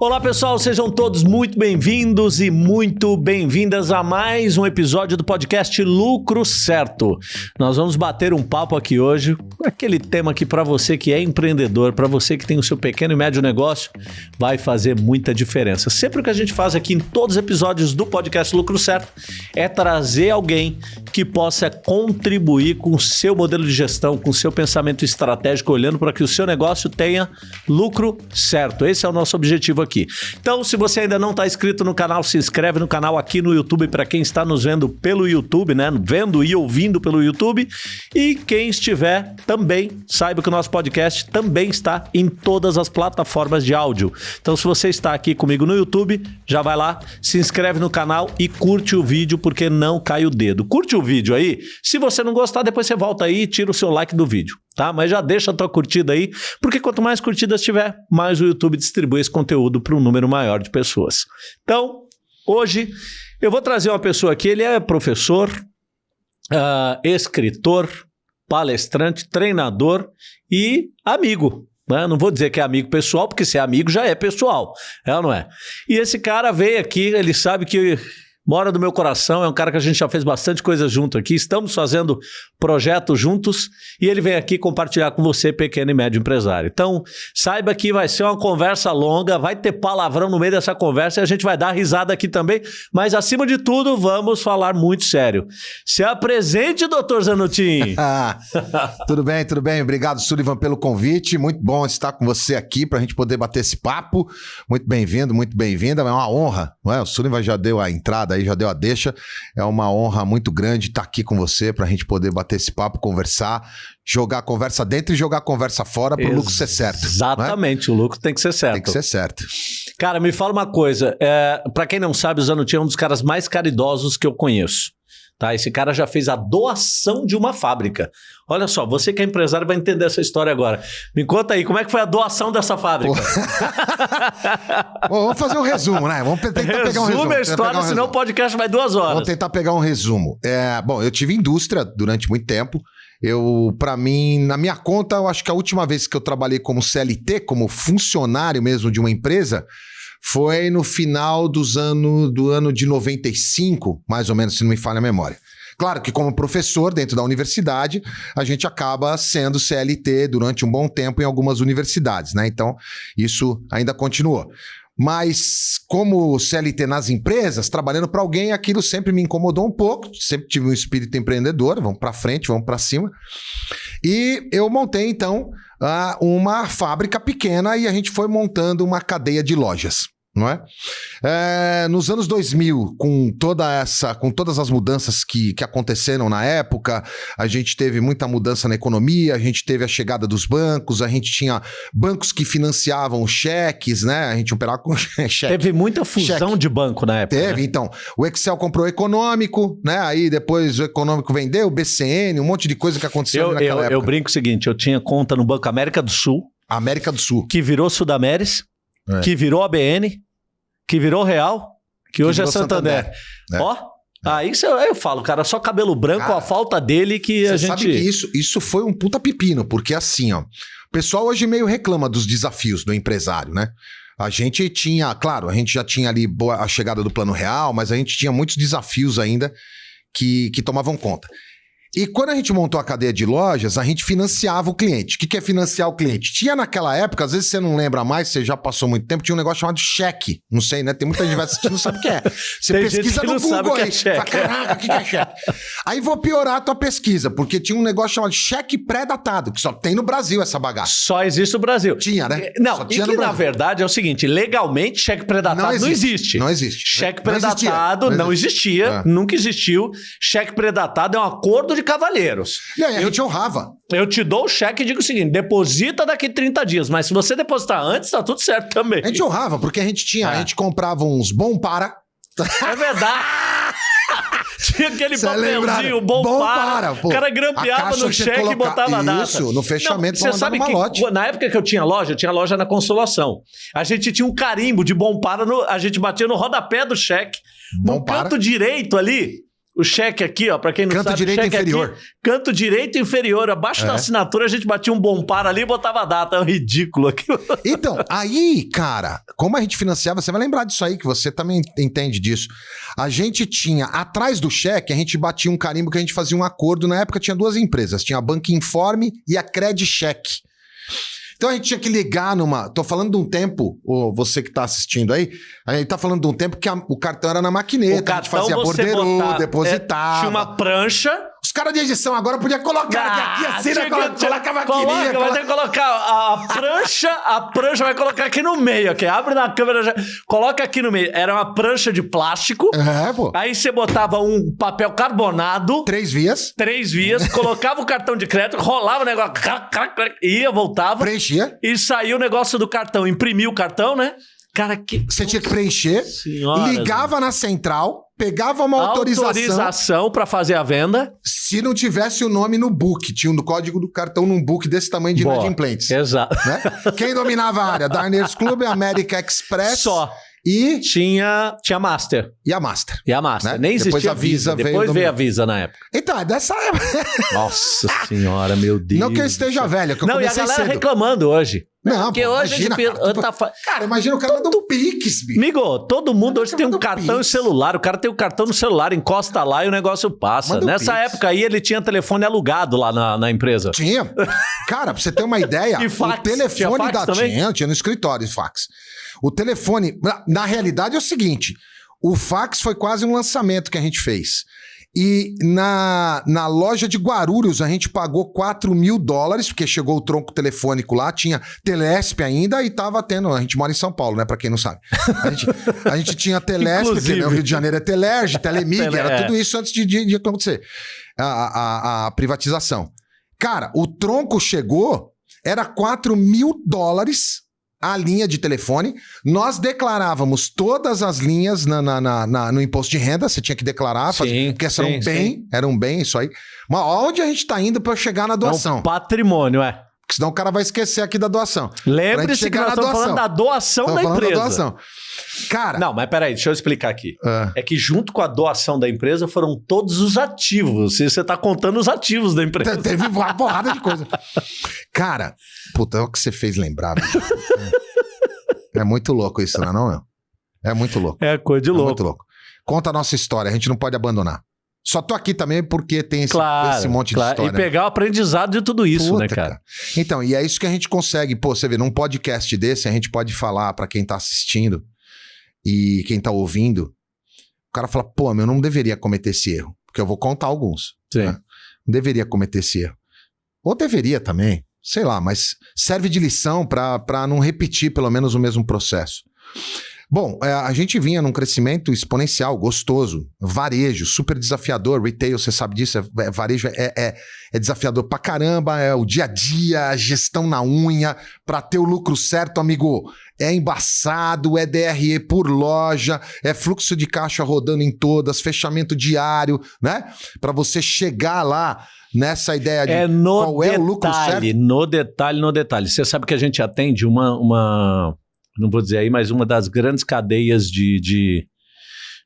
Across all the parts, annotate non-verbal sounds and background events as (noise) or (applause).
Olá pessoal, sejam todos muito bem-vindos e muito bem-vindas a mais um episódio do podcast Lucro Certo. Nós vamos bater um papo aqui hoje com aquele tema que para você que é empreendedor, para você que tem o seu pequeno e médio negócio, vai fazer muita diferença. Sempre o que a gente faz aqui em todos os episódios do podcast Lucro Certo é trazer alguém que possa contribuir com o seu modelo de gestão, com o seu pensamento estratégico, olhando para que o seu negócio tenha lucro certo. Esse é o nosso objetivo aqui. Então, se você ainda não está inscrito no canal, se inscreve no canal aqui no YouTube para quem está nos vendo pelo YouTube, né? Vendo e ouvindo pelo YouTube. E quem estiver também, saiba que o nosso podcast também está em todas as plataformas de áudio. Então, se você está aqui comigo no YouTube, já vai lá, se inscreve no canal e curte o vídeo porque não cai o dedo. Curte o vídeo aí. Se você não gostar, depois você volta aí e tira o seu like do vídeo, tá? Mas já deixa a tua curtida aí, porque quanto mais curtidas tiver, mais o YouTube distribui esse conteúdo para um número maior de pessoas. Então, hoje eu vou trazer uma pessoa aqui, ele é professor, uh, escritor, palestrante, treinador e amigo. Né? Não vou dizer que é amigo pessoal, porque se é amigo já é pessoal, é ou não é? E esse cara veio aqui, ele sabe que mora do meu coração, é um cara que a gente já fez bastante coisa junto aqui, estamos fazendo projetos juntos e ele vem aqui compartilhar com você, pequeno e médio empresário. Então, saiba que vai ser uma conversa longa, vai ter palavrão no meio dessa conversa e a gente vai dar risada aqui também, mas acima de tudo, vamos falar muito sério. Se apresente, doutor Zanutin. (laughs) tudo bem, tudo bem. Obrigado, Sullivan, pelo convite. Muito bom estar com você aqui para a gente poder bater esse papo. Muito bem-vindo, muito bem-vinda. É uma honra, não é? O Sullivan já deu a entrada aí já deu a deixa. É uma honra muito grande estar aqui com você para a gente poder bater esse papo, conversar, jogar a conversa dentro e jogar a conversa fora para o lucro ser certo. É? Exatamente, é? o lucro tem que ser certo. Tem que ser certo. Cara, me fala uma coisa. É, para quem não sabe, o Zanuti é um dos caras mais caridosos que eu conheço. Tá? Esse cara já fez a doação de uma fábrica. Olha só, você que é empresário vai entender essa história agora. Me conta aí, como é que foi a doação dessa fábrica? (laughs) Bom, vamos fazer um resumo, né? Vamos tentar Resume pegar um resumo. a história, um senão o podcast vai duas horas. Vamos tentar pegar um resumo. É, bom, eu tive indústria durante muito tempo. Eu, para mim, na minha conta, eu acho que a última vez que eu trabalhei como CLT, como funcionário mesmo de uma empresa, foi no final dos anos do ano de 95, mais ou menos, se não me falha a memória. Claro que, como professor dentro da universidade, a gente acaba sendo CLT durante um bom tempo em algumas universidades, né? Então, isso ainda continuou. Mas, como CLT nas empresas, trabalhando para alguém, aquilo sempre me incomodou um pouco. Sempre tive um espírito empreendedor, vamos para frente, vamos para cima. E eu montei, então, uma fábrica pequena e a gente foi montando uma cadeia de lojas não é? é? Nos anos 2000, com toda essa, com todas as mudanças que, que aconteceram na época, a gente teve muita mudança na economia, a gente teve a chegada dos bancos, a gente tinha bancos que financiavam cheques, né? A gente operava com (laughs) cheque. Teve muita fusão cheque. de banco na época. Teve, né? então. O Excel comprou o econômico, né? Aí depois o econômico vendeu, o BCN, um monte de coisa que aconteceu eu, naquela eu, época. Eu brinco o seguinte: eu tinha conta no Banco América do Sul. América do Sul. Que virou Sudameris, é. que virou ABN que virou Real, que, que hoje é Santander. Santander. É. Ó, Aí eu falo, cara, só cabelo branco, cara, a falta dele que a gente. Sabe que isso, isso foi um puta pepino, porque assim, ó. O pessoal hoje meio reclama dos desafios do empresário, né? A gente tinha, claro, a gente já tinha ali a chegada do plano real, mas a gente tinha muitos desafios ainda que, que tomavam conta. E quando a gente montou a cadeia de lojas, a gente financiava o cliente. O que é financiar o cliente? Tinha naquela época, às vezes você não lembra mais, você já passou muito tempo, tinha um negócio chamado cheque. Não sei, né? Tem muita gente assistindo não sabe o que é. Você Tem pesquisa no Google aí. É. Fala, Caraca, o que é cheque? aí vou piorar a tua pesquisa, porque tinha um negócio chamado cheque pré-datado, que só tem no Brasil essa bagaça. Só existe no Brasil. Tinha, né? Não, só tinha e que na verdade é o seguinte, legalmente cheque pré-datado não, não existe. Não existe. Cheque pré-datado não, não, existia, é. nunca existiu. Cheque pré-datado é um acordo de cavalheiros. E aí, a gente honrava. Eu te dou o cheque e digo o seguinte: deposita daqui 30 dias, mas se você depositar antes, tá tudo certo também. A gente honrava, porque a gente tinha, é. a gente comprava uns bom para. É verdade. (laughs) Tinha aquele Cê papelzinho bom, bom para. para o cara grampeava no cheque e botava a data. Isso, no fechamento Não, Você sabe que lote. na época que eu tinha loja, eu tinha loja na Consolação. A gente tinha um carimbo de bom para, no, a gente batia no rodapé do cheque. Bom no para. canto direito ali, O cheque aqui, ó, pra quem não Canto sabe, direito inferior. Aqui, canto direito inferior. Abaixo É. da assinatura a gente batia um bom par ali e botava a data. É um ridículo aquilo. (laughs) Então, aí, cara, como a gente financiava, você vai lembrar disso aí, que você também entende disso. A gente tinha, atrás do cheque, a gente batia um carimbo que a gente fazia um acordo. Na época tinha duas empresas, tinha a Banco Informe e a Cred Cheque. Então a gente tinha que ligar numa. Tô falando de um tempo, ô, você que tá assistindo aí, a gente tá falando de um tempo que a- o cartão era na maquineta, a gente fazia botar- depositava. é, tinha uma prancha. Caras de edição agora podiam colocar aqui, Ah, assim, né? tinha Coloca, que- coloca a maquininha. Coloca, vai ter que colocar a, a prancha, a prancha vai colocar aqui no meio, aqui. Abre na câmera, já, coloca aqui no meio. Era uma prancha de plástico. É, pô. Aí você botava um papel carbonado, Três vias, três vias, (laughs) colocava o cartão de crédito, rolava o negócio, ia, voltava preenchia. e saiu o negócio do cartão. Imprimiu o cartão, né? Cara, que. Você tinha que preencher, Senhora, ligava na central, pegava uma autorização. autorização para fazer a venda. Se não tivesse o nome no book, tinha um código do cartão num book desse tamanho de Boa. inadimplentes. Exato. Né? Quem dominava a área? (laughs) Diners Club, América Express Só. e, Tinha, tinha Master. e a Master. E a Master. Né? Nem Depois existia a Visa veio Depois veio a Visa na época. Então, é dessa época. Nossa senhora, meu Deus. Não que eu esteja velho, que eu Não, e a galera cedo. reclamando hoje. Não, Porque pô, hoje imagina, a gente cara, tu- tá fa- Cara, imagina o cara manda um pix, bicho. Amigo, todo mundo hoje tem um um cartão e Pix. celular. O cara tem o cartão no celular, encosta lá e o negócio passa. Manda um Nessa Pix. época aí, ele tinha telefone alugado lá na, na empresa. Tinha. Cara, pra você ter uma ideia, (laughs) E fax? o telefone Tinha fax da também? tinha, tinha no escritório fax. O telefone, na, na realidade é o seguinte, o fax foi quase um lançamento que a gente fez. E na, na loja de Guarulhos a gente pagou 4 mil dólares, porque chegou o tronco telefônico lá, tinha Telesp ainda e tava tendo. A gente mora em São Paulo, né? Pra quem não sabe. A gente, a gente tinha Telesp, porque né, o Rio de Janeiro é Telerge, Telemig, Tele- era é. tudo isso antes de, de- de acontecer a, a- a privatização. Cara, o tronco chegou, era 4 mil dólares a linha de telefone. Nós declarávamos todas as linhas na, na- na- na- no imposto de renda, você tinha que declarar, Sim, fazer, porque esse era um sim, bem, era um bem isso aí. Mas onde a gente tá indo para chegar na É doação? um patrimônio, é. Porque senão o cara vai esquecer aqui da doação. Lembre-se que nós estamos falando da doação Tamo da empresa. doação. Cara, Não, mas peraí, deixa eu explicar aqui. ah, É que junto com a doação da empresa foram todos os ativos. E você tá contando os ativos da empresa. te- teve uma porrada de coisa. Cara, puta, é o que você fez lembrar. É, é muito louco isso, não é não, meu? É muito louco. É coisa de É louco. muito louco. Conta a nossa história, a gente não pode abandonar. Só tô aqui também porque tem esse, Claro, esse monte claro. de história. E pegar o aprendizado de tudo isso, Puta, né, cara? Então, e é isso que a gente consegue. Pô, você vê, num podcast desse, a gente pode falar pra quem tá assistindo e quem tá ouvindo. O cara fala, pô, meu, eu não deveria cometer esse erro. Porque eu vou contar alguns. Sim. né? Não deveria cometer esse erro. Ou deveria também, sei lá, mas serve de lição pra não repetir pelo menos o mesmo processo. Bom, é, a gente vinha num crescimento exponencial, gostoso, varejo, super desafiador, retail, você sabe disso, é, é- varejo é, é- é desafiador pra caramba, é o dia a dia, a gestão na unha, pra ter o lucro certo, amigo, é embaçado, é DRE por loja, é fluxo de caixa rodando em todas, fechamento diário, né? Pra você chegar lá nessa ideia de É qual é o lucro detalhe, no detalhe, no detalhe. Você sabe que a gente atende uma, uma não vou dizer aí, mas uma das grandes cadeias de, de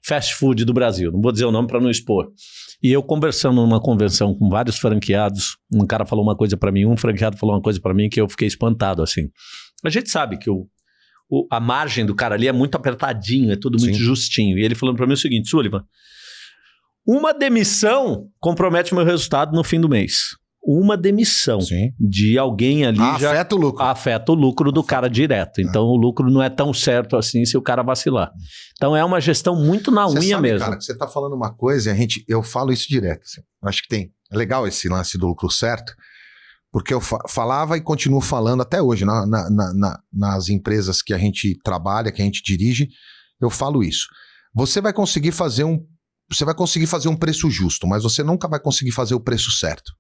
fast food do Brasil. Não vou dizer o nome para não expor. E eu conversando numa convenção com vários franqueados, um cara falou uma coisa para mim, um franqueado falou uma coisa para mim que eu fiquei espantado assim. A gente sabe que o, o- a margem do cara ali é muito apertadinho, é tudo muito Sim. justinho. E ele falando para mim o seguinte, Sullivan, uma demissão compromete o meu resultado no fim do mês. Uma demissão Sim. de alguém ali Ah, já afeta o lucro. afeta o lucro do cara direto. Então o lucro não é tão certo assim se o cara vacilar. Então é uma gestão muito na Você unha sabe, mesmo. Cara, você tá falando uma coisa e a gente, eu falo isso direto. assim. Acho que tem. É legal esse lance do lucro certo, porque eu fa- falava e continuo falando até hoje na- na- na- na- nas empresas que a gente trabalha, que a gente dirige, eu falo isso. Você vai conseguir fazer um. Você vai conseguir fazer um preço justo, mas você nunca vai conseguir fazer o preço certo.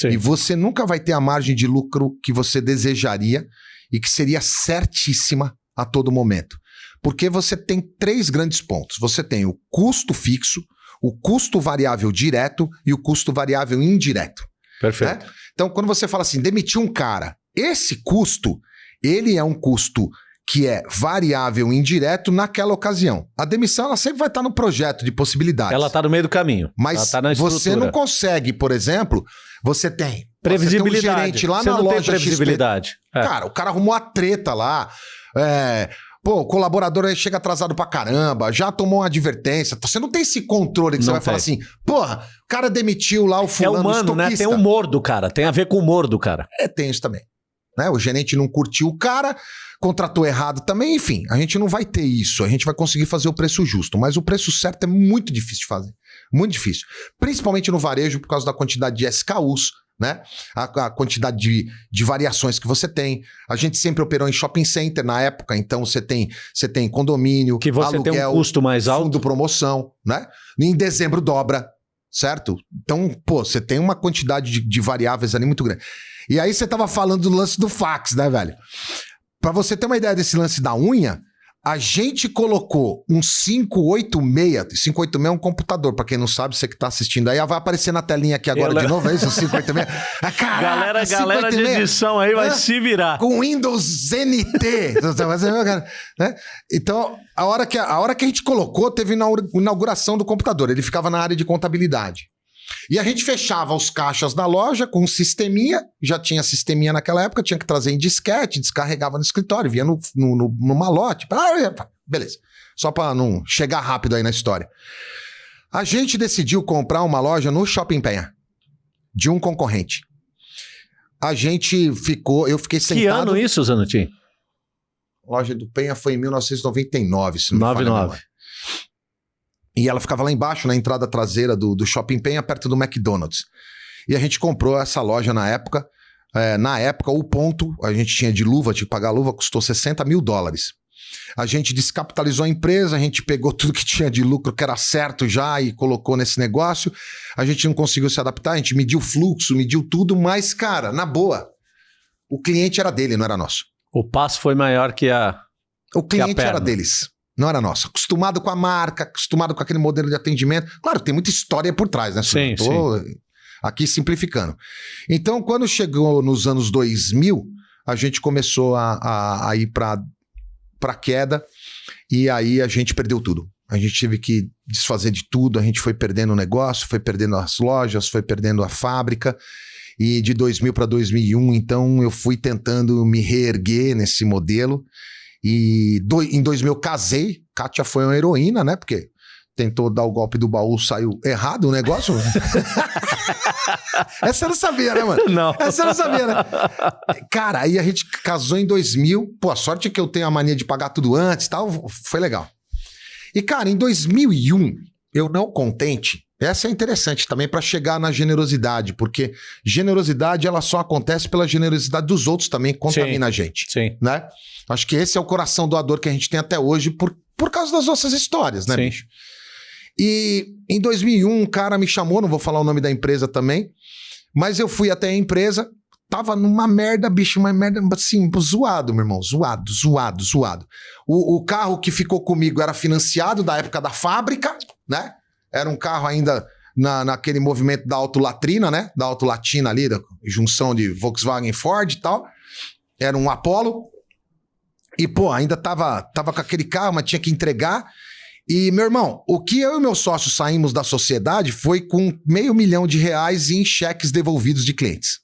Sim. E você nunca vai ter a margem de lucro que você desejaria e que seria certíssima a todo momento. Porque você tem três grandes pontos. Você tem o custo fixo, o custo variável direto e o custo variável indireto. Perfeito. Então, quando você fala assim, demitir um cara, esse custo, ele é um custo que é variável indireto naquela ocasião. A demissão ela sempre vai estar no projeto de possibilidades. Ela está no meio do caminho. Mas tá você não consegue, por exemplo, você tem previsibilidade. Você tem um gerente lá você na não loja tem previsibilidade. XP. É. Cara, o cara arrumou a treta lá. É, Pô, o colaborador aí chega atrasado pra caramba, já tomou uma advertência. Você não tem esse controle que você Não vai falar tem. assim, porra, o cara demitiu lá o É fulano humano, né? Tem o humor do cara. Tem a ver com o humor do cara. É, tem isso também. Né? O gerente não curtiu o cara, contratou errado também, enfim. A gente não vai ter isso. A gente vai conseguir fazer o preço justo. Mas o preço certo é muito difícil de fazer. Muito difícil. Principalmente no varejo, por causa da quantidade de SKUs, né? A, a quantidade de, de variações que você tem. A gente sempre operou em shopping center na época, então você tem, você tem condomínio, Que você tem um aluguel, custo mais alto. fundo promoção, né? Em dezembro dobra, certo? Então, pô, você tem uma quantidade de, de variáveis ali muito grande. E aí você tava falando do lance do fax, né, velho? Pra você ter uma ideia desse lance da unha, a gente colocou um 586. 586 é um computador, pra quem não sabe, você que tá assistindo aí, vai aparecer na telinha aqui agora de novo, é isso? O 586. (laughs) Ah, caraca, galera, galera de 586. edição aí vai Hã? se virar. com Windows NT. (laughs) né? Então, a hora, que, a hora que a gente colocou, teve inaugura- inauguração do computador. Ele ficava na área de contabilidade. E a gente fechava os caixas da loja com um sisteminha, já tinha sisteminha naquela época, tinha que trazer em disquete, descarregava no escritório, vinha no, no, no, no malote. Beleza. Só para não chegar rápido aí na história. A gente decidiu comprar uma loja no Shopping Penha, de um concorrente. A gente ficou, eu fiquei sentado. Que ano isso, Zanutin? Loja do Penha foi em 1999, se não me falha a 99. E ela ficava lá embaixo, na entrada traseira do, do Shopping Penha, perto do McDonald's. E a gente comprou essa loja na época. É, na época, o ponto, a gente tinha de luva, tinha que pagar a luva, custou 60 mil dólares. A gente descapitalizou a empresa, a gente pegou (laughs) tudo que tinha de lucro, que era certo já, e colocou nesse negócio. A gente não conseguiu se adaptar, a gente mediu o fluxo, mediu tudo, mas, cara, na boa, o cliente era dele, não era nosso. O passo foi maior que a. O cliente perna. era deles, não era nosso. Acostumado com a marca, acostumado com aquele modelo de atendimento. Claro, tem muita história por trás, né? Sim, Tô aqui simplificando. Então, quando chegou nos anos 2000, a gente começou a, a, a ir para para queda e aí a gente perdeu tudo. A gente teve que desfazer de tudo, a gente foi perdendo o negócio, foi perdendo as lojas, foi perdendo a fábrica. E de 2000 para 2001, então eu fui tentando me reerguer nesse modelo. E do- em 2000 eu casei. Kátia foi uma heroína, né? Porque tentou dar o golpe do baú, saiu errado o negócio. (laughs) Essa eu não sabia, né, mano? Não. Essa eu não sabia, né? Cara, aí a gente casou em 2000. Pô, a sorte é que eu tenho a mania de pagar tudo antes e tal. Foi legal. E, cara, em 2001, eu não contente. Essa é interessante também para chegar na generosidade, porque generosidade ela só acontece pela generosidade dos outros também que contamina a gente, Sim. né? Acho que esse é o coração doador que a gente tem até hoje por, por causa das nossas histórias, né, Sim. bicho? E em 2001, um cara me chamou, não vou falar o nome da empresa também, mas eu fui até a empresa, tava numa merda, bicho, uma merda assim, zoado, meu irmão, zoado, zoado, zoado. O, o carro que ficou comigo era financiado da época da fábrica, né? Era um carro ainda na, naquele movimento da autolatrina, né? Da autolatina ali, da junção de Volkswagen e Ford e tal. Era um Apollo. E, pô, ainda tava, tava com aquele carro, mas tinha que entregar. E, meu irmão, o que eu e meu sócio saímos da sociedade foi com meio milhão de reais em cheques devolvidos de clientes.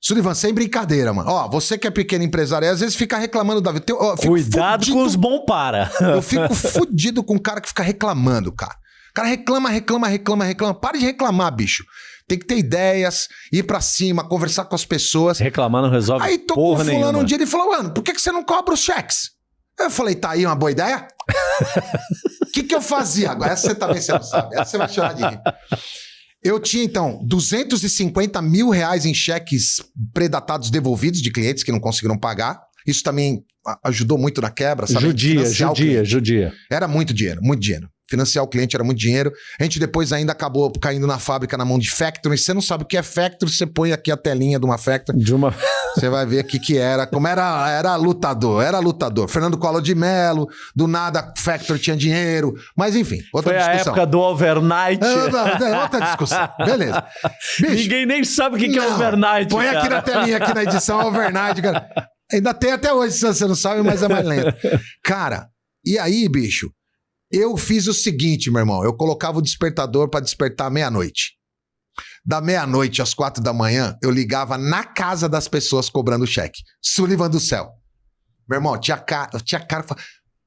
Sullivan, sem brincadeira, mano. Ó, você que é pequeno empresário, às vezes fica reclamando da vida. Cuidado fudido- com os bom para. Eu fico fudido com o cara que fica reclamando, cara. O cara reclama, reclama, reclama, reclama. Para de reclamar, bicho. Tem que ter ideias, ir pra cima, conversar com as pessoas. Reclamar não resolve Aí tô com porra fulano nenhuma. um dia, ele falou, mano, por que, que você não cobra os cheques? Eu falei, tá aí uma boa ideia? O (laughs) que, que eu fazia? Agora, essa você também você não sabe. Essa você vai chorar de rir. Eu tinha, então, 250 mil reais em cheques predatados devolvidos de clientes que não conseguiram pagar. Isso também ajudou muito na quebra, sabe? Judia, Financiar judia, judia. Era muito dinheiro, muito dinheiro. Financiar o cliente era muito dinheiro. A gente depois ainda acabou caindo na fábrica na mão de factory. Você não sabe o que é factory, você põe aqui a telinha de uma factory. De uma. Você vai ver o que, que era. Como era, era lutador, era lutador. Fernando Collor de Mello, do nada Factor tinha dinheiro. Mas enfim, outra Foi a discussão. época do overnight. Não, não, outra discussão. Beleza. Bicho, Ninguém nem sabe o que, que é overnight. Põe aqui cara. na telinha, aqui na edição overnight, cara. Ainda tem até hoje, se você não sabe, mas é mais lento. Cara, e aí, bicho, eu fiz o seguinte, meu irmão. Eu colocava o despertador para despertar meia-noite. Da meia-noite às quatro da manhã, eu ligava na casa das pessoas cobrando cheque. Sullivan do céu. Meu irmão, tinha cara, tinha cara,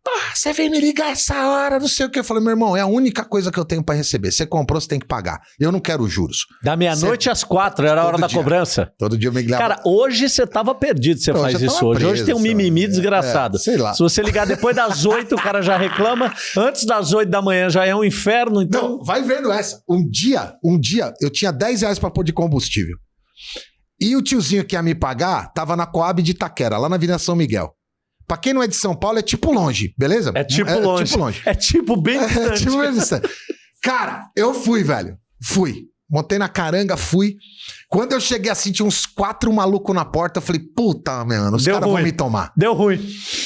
ah, você veio me ligar essa hora, não sei o que. Eu falei, meu irmão, é a única coisa que eu tenho para receber. Você comprou, você tem que pagar. Eu não quero juros. Da meia-noite às quatro, era a hora da dia. cobrança. Todo dia eu me ligava. Cara, hoje você tava perdido, você faz isso hoje. Preso, hoje tem um mimimi é, desgraçado. É, sei lá. Se você ligar depois das oito, o cara já reclama. Antes das oito da manhã já é um inferno, então... Não, vai vendo essa. Um dia, um dia, eu tinha 10 reais pra pôr de combustível. E o tiozinho que ia me pagar tava na Coab de Itaquera, lá na Avenida São Miguel. Pra quem não é de São Paulo, é tipo longe, beleza? É tipo é, longe. É tipo longe. É tipo bem (laughs) distante. É tipo bem distante. Cara, eu fui, velho. Fui. Montei na caranga, fui. Quando eu cheguei assim, tinha uns quatro malucos na porta. Eu falei, puta, mano, os caras vão me tomar. Deu ruim.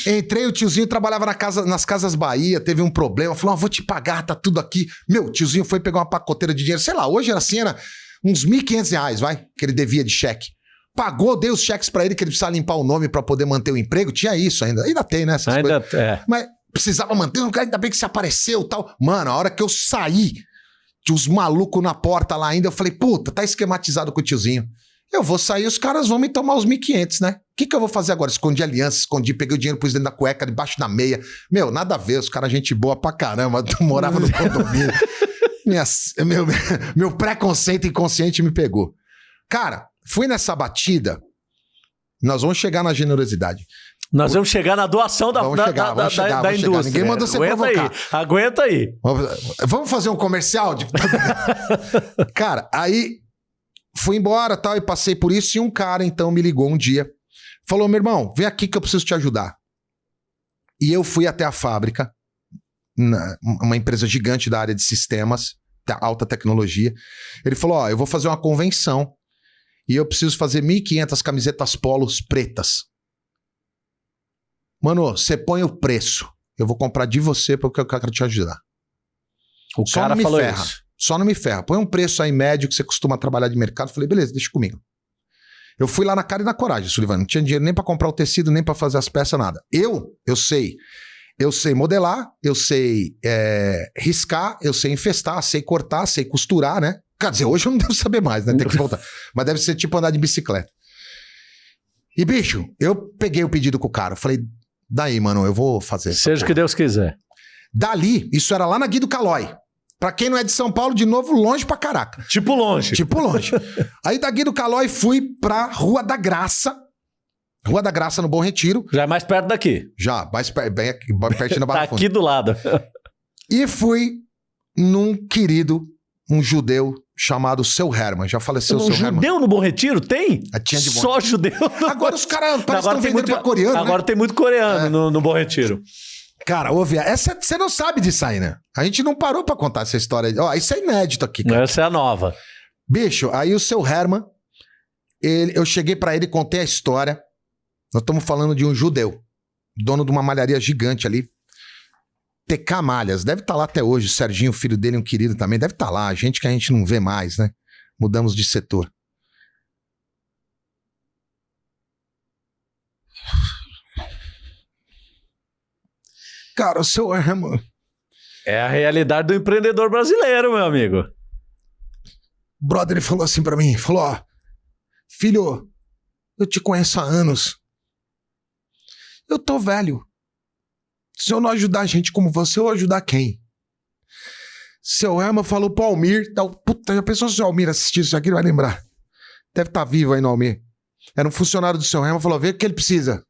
Entrei, o tiozinho trabalhava na casa, nas Casas Bahia, teve um problema. Falou, ah, vou te pagar, tá tudo aqui. Meu, o tiozinho foi pegar uma pacoteira de dinheiro. Sei lá, hoje era assim, era uns 1.500 reais, vai, que ele devia de cheque pagou, deu os cheques para ele que ele precisava limpar o nome para poder manter o emprego. Tinha isso ainda. Ainda tem, né? Essas ainda é. Mas precisava manter, ainda bem que se apareceu tal. Mano, a hora que eu saí, tinha os malucos na porta lá ainda, eu falei, puta, tá esquematizado com o tiozinho. Eu vou sair, os caras vão me tomar os 1.500, né? O que, que eu vou fazer agora? Escondi aliança, escondi, peguei o dinheiro, pus dentro da cueca, debaixo da meia. Meu, nada a ver, os caras, gente boa pra caramba, (laughs) morava no condomínio. (laughs) Minha, meu meu preconceito inconsciente me pegou. Cara, Fui nessa batida. Nós vamos chegar na generosidade. Nós vamos chegar na doação da, vamos chegar, da, vamos chegar, da, da indústria. Chegar. Ninguém mandou você Aguenta provocar. Aí, aguenta aí. Vamos fazer um comercial? De... (laughs) cara, aí fui embora tal e passei por isso e um cara então me ligou um dia. Falou, meu irmão, vem aqui que eu preciso te ajudar. E eu fui até a fábrica, uma empresa gigante da área de sistemas, alta tecnologia. Ele falou, ó, eu vou fazer uma convenção e eu preciso fazer 1.500 camisetas polos pretas. Mano, você põe o preço. Eu vou comprar de você porque eu quero te ajudar. O Só cara não me falou ferra. Isso. Só não me ferra. Põe um preço aí médio que você costuma trabalhar de mercado. falei, beleza, deixa comigo. Eu fui lá na cara e na coragem, Sullivan. Não tinha dinheiro nem para comprar o tecido, nem para fazer as peças, nada. Eu, eu sei. Eu sei modelar, eu sei é, riscar, eu sei infestar, sei cortar, sei costurar, né? Quer dizer, hoje eu não (laughs) devo saber mais, né? Tem que voltar. Mas deve ser tipo andar de bicicleta. E, bicho, eu peguei o pedido com o cara. Falei, daí, mano, eu vou fazer. Seja o que Deus quiser. Dali, isso era lá na Guido Calói. Pra quem não é de São Paulo, de novo, longe pra caraca. Tipo longe. Tipo longe. Aí da Guido Calói fui pra Rua da Graça. Rua da Graça, no Bom Retiro. Já é mais perto daqui. Já, mais per bem aqui, pertinho da (laughs) Barra tá aqui do lado. E fui num querido, um judeu chamado Seu Herman. Já faleceu o Seu judeu Herman. Judeu no Bom Retiro? Tem? Ah, tinha de bom... Só judeu. Agora os caras parecem que estão vendendo muito, pra coreano, Agora né? tem muito coreano é. no, no Bom Retiro. Cara, ouve, essa você não sabe disso aí, né? A gente não parou pra contar essa história. Ó, isso é inédito aqui, cara. Essa é a nova. Bicho, aí o Seu Herman, ele, eu cheguei para ele e contei a história. Nós estamos falando de um judeu, dono de uma malharia gigante ali, TK Malhas, deve estar tá lá até hoje. O Serginho, filho dele, um querido também, deve estar tá lá. Gente que a gente não vê mais, né? Mudamos de setor. Cara, o seu Herman. É a realidade do empreendedor brasileiro, meu amigo. O brother ele falou assim para mim: falou, ó, filho, eu te conheço há anos. Eu tô velho. Se eu não ajudar gente como você, eu vou ajudar quem? Seu Herman falou pro Almir. Tal, puta, já pensou se o Almir assistir isso aqui? Ele vai lembrar. Deve estar tá vivo aí no Almir. Era um funcionário do seu Herman, falou: vê o que ele precisa.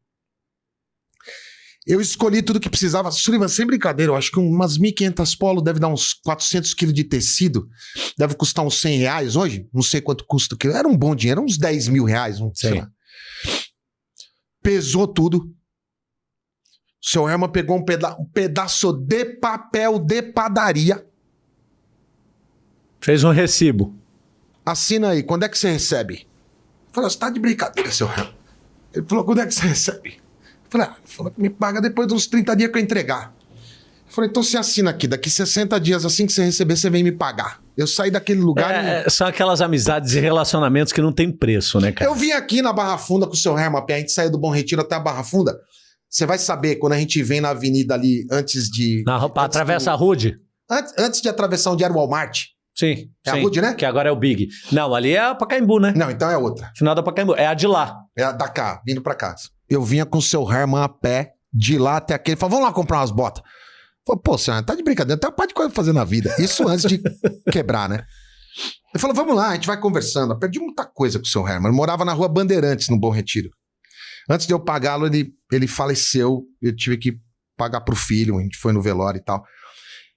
Eu escolhi tudo que precisava. Sullivan, sem brincadeira, eu acho que umas 1.500 polo deve dar uns 400 quilos de tecido. Deve custar uns 100 reais hoje. Não sei quanto custa o quilo. Era um bom dinheiro, uns 10 mil reais. Um, sei lá. Pesou tudo. O seu Herman pegou um, peda um pedaço de papel de padaria. Fez um recibo. Assina aí, quando é que você recebe? Eu falei, você tá de brincadeira, seu Herman. Ele falou, quando é que você recebe? Eu falei, ah, falou me paga depois dos 30 dias que eu entregar. Eu falei, então você assina aqui, daqui 60 dias, assim que você receber, você vem me pagar. Eu saí daquele lugar. É, e... São aquelas amizades e relacionamentos que não tem preço, né, cara? Eu vim aqui na Barra Funda com o seu Herman, a gente saiu do Bom Retiro até a Barra Funda. Você vai saber quando a gente vem na avenida ali antes de. Na, antes atravessa do, a Rude? Antes, antes de atravessar onde era o Walmart. Sim. É sim, a Rude, né? Que agora é o Big. Não, ali é a Pacaembu, né? Não, então é outra. Final da Pacaembu. É a de lá. É a da cá, vindo pra cá. Eu vinha com o seu Herman a pé, de lá até aquele. Falei, vamos lá comprar umas botas. Falei, pô, senhora, tá de brincadeira, tem uma parte de coisa pra fazer na vida. Isso antes de (laughs) quebrar, né? Ele falou, vamos lá, a gente vai conversando. Eu perdi muita coisa com o seu Herman. Ele morava na rua Bandeirantes, no Bom Retiro. Antes de eu pagá-lo, ele, ele faleceu. Eu tive que pagar pro filho, a gente foi no velório e tal.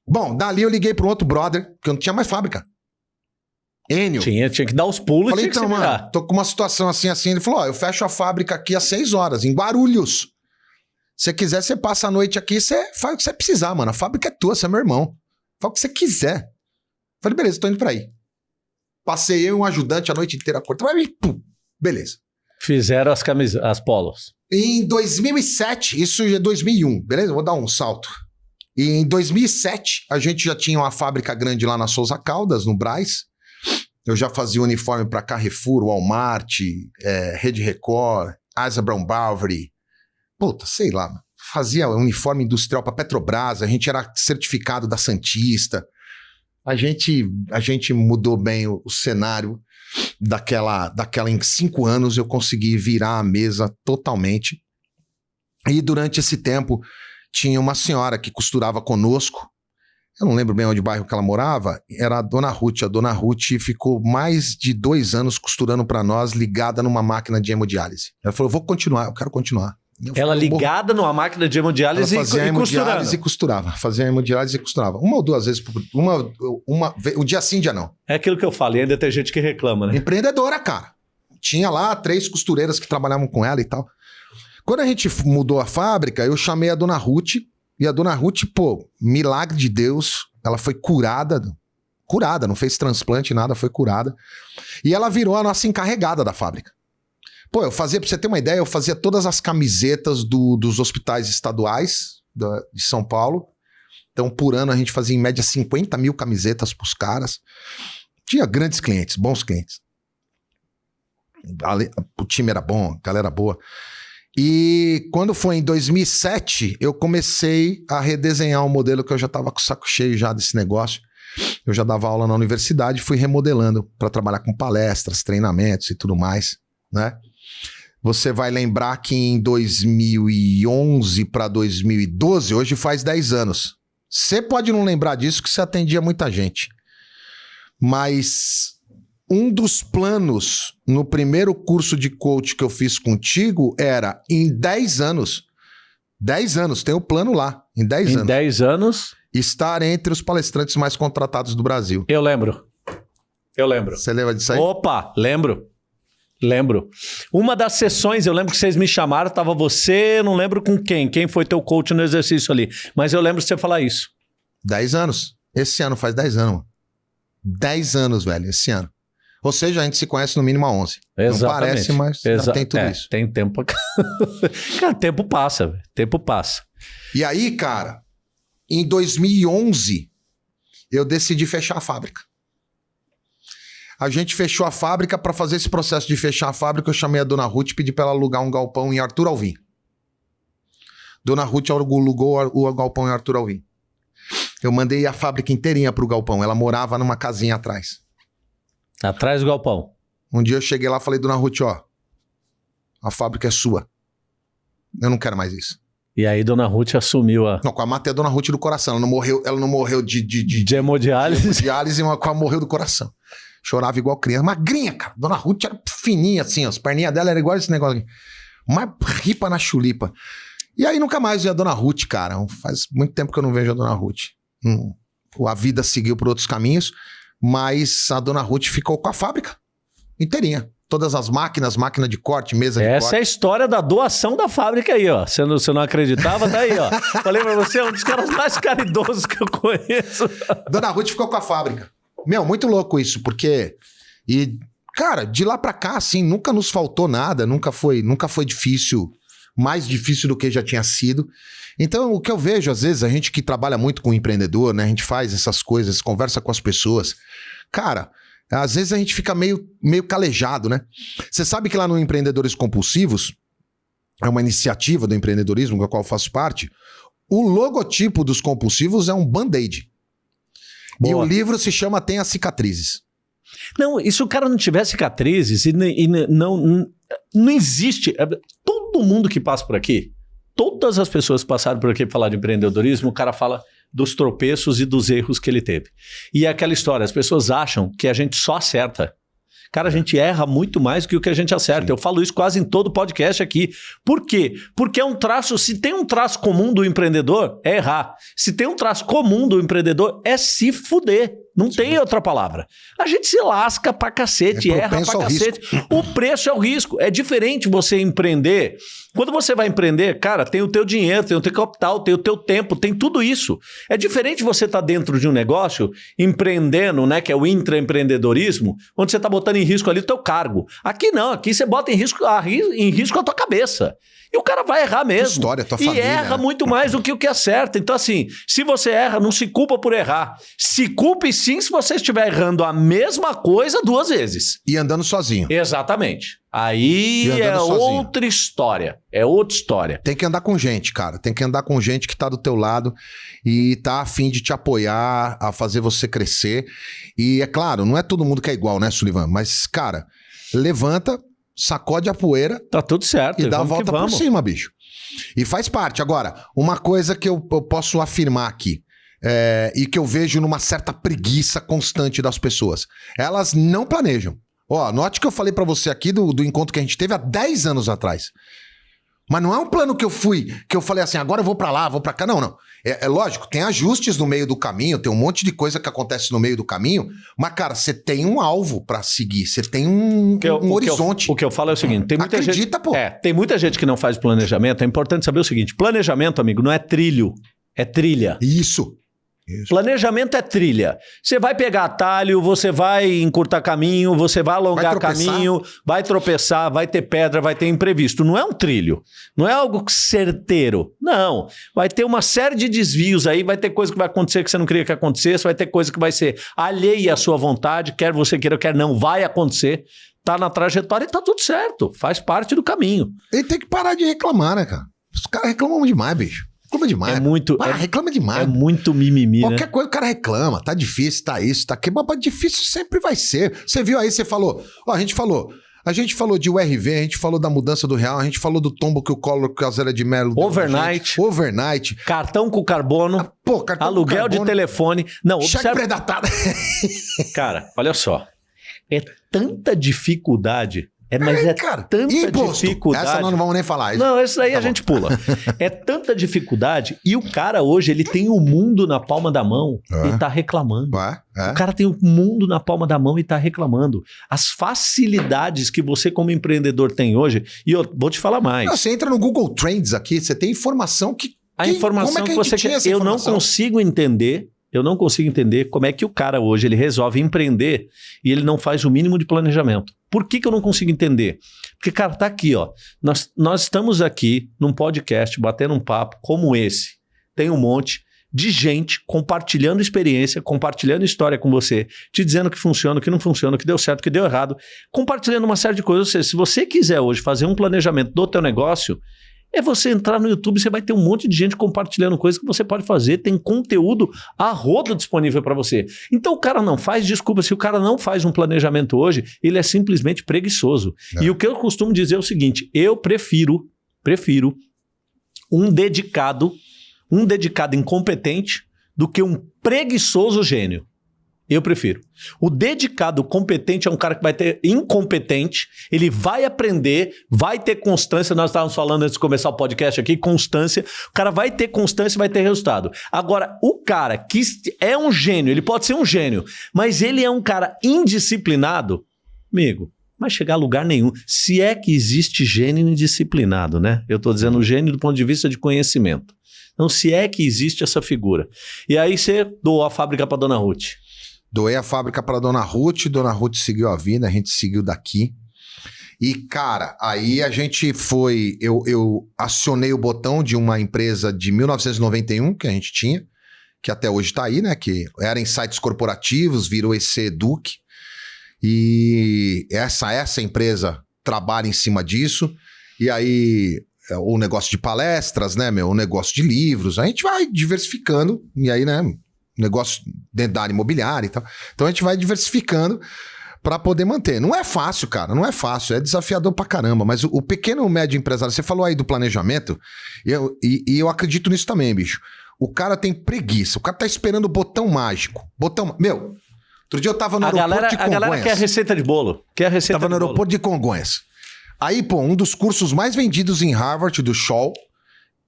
Bom, dali eu liguei para um outro brother, que eu não tinha mais fábrica. Enio. Tinha, tinha que dar os pulos. Falei, então, mano, tô com uma situação assim, assim. Ele falou, ó, eu fecho a fábrica aqui às seis horas, em Guarulhos. Se você quiser, você passa a noite aqui, você faz o que você precisar, mano. A fábrica é tua, você é meu irmão. Faz o que você quiser. Falei, beleza, tô indo pra aí. Passei eu e um ajudante a noite inteira. Pum, beleza. Fizeram as camisas, as polos. Em 2007, isso é 2001, beleza? Vou dar um salto. Em 2007, a gente já tinha uma fábrica grande lá na Souza Caldas, no Braz. Eu já fazia uniforme para Carrefour, Walmart, é, Rede Record, Asa Brown Bovary. Puta, sei lá. Fazia uniforme industrial para Petrobras, a gente era certificado da Santista. A gente, a gente mudou bem o, o cenário daquela, daquela. Em cinco anos eu consegui virar a mesa totalmente. E durante esse tempo tinha uma senhora que costurava conosco. Eu não lembro bem onde bairro que ela morava. Era a Dona Ruth. A Dona Ruth ficou mais de dois anos costurando para nós, ligada numa máquina de hemodiálise. Ela falou: vou continuar, eu quero continuar. Eu ela ligada numa máquina de hemodiálise ela fazia e, hemodiálise e costurava. Fazia hemodiálise e costurava. Uma ou duas vezes por. Uma, uma, um dia sim, dia não. É aquilo que eu falei, ainda tem gente que reclama, né? Empreendedora, cara. Tinha lá três costureiras que trabalhavam com ela e tal. Quando a gente mudou a fábrica, eu chamei a dona Ruth. E a dona Ruth, pô, milagre de Deus, ela foi curada. Curada, não fez transplante, nada, foi curada. E ela virou a nossa encarregada da fábrica. Pô, eu fazia, pra você ter uma ideia, eu fazia todas as camisetas do, dos hospitais estaduais da, de São Paulo. Então, por ano, a gente fazia em média 50 mil camisetas pros caras. Tinha grandes clientes, bons clientes. O time era bom, a galera boa. E quando foi em 2007, eu comecei a redesenhar um modelo que eu já estava com o saco cheio já desse negócio. Eu já dava aula na universidade, fui remodelando para trabalhar com palestras, treinamentos e tudo mais, né? Você vai lembrar que em 2011 para 2012, hoje faz 10 anos. Você pode não lembrar disso que você atendia muita gente. Mas um dos planos no primeiro curso de coach que eu fiz contigo era em 10 anos. 10 anos, tem o plano lá. Em 10 anos. Em 10 anos. Estar entre os palestrantes mais contratados do Brasil. Eu lembro. Eu lembro. Você lembra disso aí? Opa, lembro. Lembro. Uma das sessões, eu lembro que vocês me chamaram, tava você, não lembro com quem, quem foi teu coach no exercício ali. Mas eu lembro de você falar isso. 10 anos. Esse ano faz 10 anos. 10 anos, velho, esse ano. Ou seja, a gente se conhece no mínimo há 11. Exatamente. Não parece, mas Exa tem tudo é, isso. Tem tempo. (laughs) cara, tempo passa, velho. Tempo passa. E aí, cara, em 2011, eu decidi fechar a fábrica. A gente fechou a fábrica. Para fazer esse processo de fechar a fábrica, eu chamei a dona Ruth e pedi para ela alugar um galpão em Arthur Alvim. Dona Ruth alugou o galpão em Arthur Alvim. Eu mandei a fábrica inteirinha pro galpão. Ela morava numa casinha atrás. Atrás do galpão. Um dia eu cheguei lá e falei, dona Ruth, ó, a fábrica é sua. Eu não quero mais isso. E aí Dona Ruth assumiu a... Não, com a matei a Dona Ruth do coração. Ela não morreu, ela não morreu de... De, de, de hemodiálise? De hemodiálise, mas ela morreu do coração. Chorava igual criança. Magrinha, cara. Dona Ruth era fininha assim, ó. as perninhas dela eram igual esse negócio aqui. Mais ripa na chulipa. E aí nunca mais vi a Dona Ruth, cara. Faz muito tempo que eu não vejo a Dona Ruth. Hum, a vida seguiu por outros caminhos. Mas a dona Ruth ficou com a fábrica inteirinha. Todas as máquinas, máquina de corte, mesa de Essa corte. é a história da doação da fábrica aí, ó. Você não, você não acreditava, tá aí, ó. (laughs) Falei pra você, é um dos caras mais caridosos que eu conheço. Dona Ruth ficou com a fábrica. Meu, muito louco isso, porque... E, cara, de lá pra cá, assim, nunca nos faltou nada, nunca foi, nunca foi difícil, mais difícil do que já tinha sido. Então, o que eu vejo, às vezes, a gente que trabalha muito com empreendedor, né? A gente faz essas coisas, conversa com as pessoas. Cara, às vezes a gente fica meio, meio calejado, né? Você sabe que lá no Empreendedores Compulsivos, é uma iniciativa do empreendedorismo, com a qual eu faço parte, o logotipo dos compulsivos é um band-aid. E o livro se chama Tem as Cicatrizes. Não, e se o cara não tiver cicatrizes e, e não, não existe. É, todo mundo que passa por aqui, todas as pessoas que passaram por aqui para falar de empreendedorismo, o cara fala dos tropeços e dos erros que ele teve. E é aquela história, as pessoas acham que a gente só acerta. Cara, a gente erra muito mais do que o que a gente acerta. Sim. Eu falo isso quase em todo podcast aqui. Por quê? Porque é um traço, se tem um traço comum do empreendedor, é errar. Se tem um traço comum do empreendedor, é se fuder. Não Sim. tem outra palavra. A gente se lasca pra cacete, é erra pra cacete. Risco. O preço é o risco. É diferente você empreender. Quando você vai empreender, cara, tem o teu dinheiro, tem o teu capital, tem o teu tempo, tem tudo isso. É diferente você estar tá dentro de um negócio, empreendendo, né, que é o intraempreendedorismo, onde você está botando em risco ali o teu cargo. Aqui não, aqui você bota em risco a, em risco a tua cabeça. E o cara vai errar mesmo. História, tua e família. erra muito mais do que o que acerta. Então, assim, se você erra, não se culpa por errar. Se culpe sim se você estiver errando a mesma coisa duas vezes. E andando sozinho. Exatamente. Aí é sozinho. outra história. É outra história. Tem que andar com gente, cara. Tem que andar com gente que tá do teu lado e tá afim de te apoiar, a fazer você crescer. E é claro, não é todo mundo que é igual, né, Sullivan? Mas, cara, levanta, sacode a poeira. Tá tudo certo. E dá a volta por cima, bicho. E faz parte. Agora, uma coisa que eu, eu posso afirmar aqui. É, e que eu vejo numa certa preguiça constante das pessoas. Elas não planejam. Ó, note que eu falei para você aqui do, do encontro que a gente teve há 10 anos atrás. Mas não é um plano que eu fui, que eu falei assim, agora eu vou para lá, vou para cá. Não, não. É, é, lógico, tem ajustes no meio do caminho, tem um monte de coisa que acontece no meio do caminho, mas, cara, você tem um alvo para seguir, você tem um, eu, um o horizonte. Que eu, o que eu falo é o seguinte: tem muita Acredita, gente. Pô. É, tem muita gente que não faz planejamento. É importante saber o seguinte: planejamento, amigo, não é trilho, é trilha. Isso. Isso. Planejamento é trilha. Você vai pegar atalho, você vai encurtar caminho, você vai alongar vai caminho, vai tropeçar, vai ter pedra, vai ter imprevisto. Não é um trilho. Não é algo certeiro. Não. Vai ter uma série de desvios aí, vai ter coisa que vai acontecer que você não queria que acontecesse, vai ter coisa que vai ser alheia à sua vontade, quer você queira, quer não, vai acontecer. Tá na trajetória e tá tudo certo. Faz parte do caminho. Ele tem que parar de reclamar, né, cara? Os caras reclamam demais, bicho. Reclama demais. É muito. Ah, é, reclama demais. É muito mimimi. Qualquer né? coisa o cara reclama. Tá difícil, tá isso, tá aquilo. Mas difícil sempre vai ser. Você viu aí, você falou. Ó, a gente falou. A gente falou de URV, a gente falou da mudança do real, a gente falou do tombo que o Collor Casera de Melo. Overnight. Overnight. Cartão com carbono. Ah, pô, cartão aluguel com carbono, de telefone. Não, cheque observa... predatado. (laughs) Cara, olha só. É tanta dificuldade é, mas é, é cara, tanta imposto. dificuldade. Essa nós não vamos nem falar. Não, essa aí tá a bom. gente pula. é tanta dificuldade e o cara hoje ele tem o mundo na palma da mão é. e tá reclamando. É. O cara tem o mundo na palma da mão e tá reclamando. As facilidades que você como empreendedor tem hoje, e eu vou te falar mais. Não, você entra no Google Trends aqui, você tem informação que a informação que, que, você quer, eu não consigo entender eu não consigo entender como é que o cara hoje ele resolve empreender e ele não faz o mínimo de planejamento. Por que, que eu não consigo entender? Porque, cara, tá aqui, ó. Nós, nós estamos aqui num podcast, batendo um papo como esse. Tem um monte de gente compartilhando experiência, compartilhando história com você, te dizendo que funciona, que não funciona, que deu certo, que deu errado, compartilhando uma série de coisas. Ou seja, se você quiser hoje fazer um planejamento do teu negócio, é você entrar no YouTube, você vai ter um monte de gente compartilhando coisas que você pode fazer, tem conteúdo a rodo disponível para você. Então o cara não faz, desculpa, se o cara não faz um planejamento hoje, ele é simplesmente preguiçoso. É. E o que eu costumo dizer é o seguinte, eu prefiro, prefiro um dedicado, um dedicado incompetente do que um preguiçoso gênio. Eu prefiro. O dedicado, competente é um cara que vai ter incompetente, ele vai aprender, vai ter constância. Nós estávamos falando antes de começar o podcast aqui, constância. O cara vai ter constância e vai ter resultado. Agora, o cara que é um gênio, ele pode ser um gênio, mas ele é um cara indisciplinado, amigo, vai chegar a lugar nenhum. Se é que existe gênio indisciplinado, né? Eu estou dizendo gênio do ponto de vista de conhecimento. Então, se é que existe essa figura. E aí você doou a fábrica para dona Ruth. Doei a fábrica para Dona Ruth, Dona Ruth seguiu a vida, a gente seguiu daqui. E, cara, aí a gente foi. Eu, eu acionei o botão de uma empresa de 1991 que a gente tinha, que até hoje está aí, né? Que era em sites corporativos, virou EC Duke. E essa, essa empresa trabalha em cima disso. E aí, é, o negócio de palestras, né, meu? O negócio de livros. A gente vai diversificando. E aí, né? Negócio dentro da área imobiliária e tal. Então a gente vai diversificando para poder manter. Não é fácil, cara, não é fácil, é desafiador pra caramba, mas o, o pequeno e médio empresário, você falou aí do planejamento, e eu, e, e eu acredito nisso também, bicho. O cara tem preguiça, o cara tá esperando o botão mágico. Botão. Meu, outro dia eu tava no a aeroporto galera, de A Congonhas. galera quer receita de bolo. Quer receita Tava no de bolo. aeroporto de Congonhas. Aí, pô, um dos cursos mais vendidos em Harvard, do Shaw,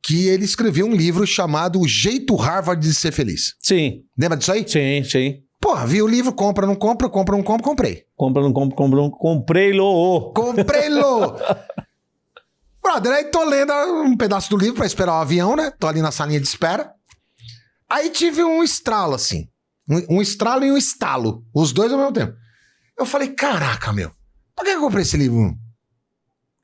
que ele escreveu um livro chamado O Jeito Harvard de Ser Feliz. Sim, Lembra disso aí? sim, sim. Porra, vi o livro, compra, não compra, compra, não compra, comprei. Compra, não compra, compra, não comprei-lo. Comprei-lo! (laughs) Brother, aí tô lendo um pedaço do livro pra esperar o avião, né? Tô ali na salinha de espera. Aí tive um estralo, assim. Um, um estralo e um estalo. Os dois ao mesmo tempo. Eu falei, caraca, meu. Por que eu comprei esse livro?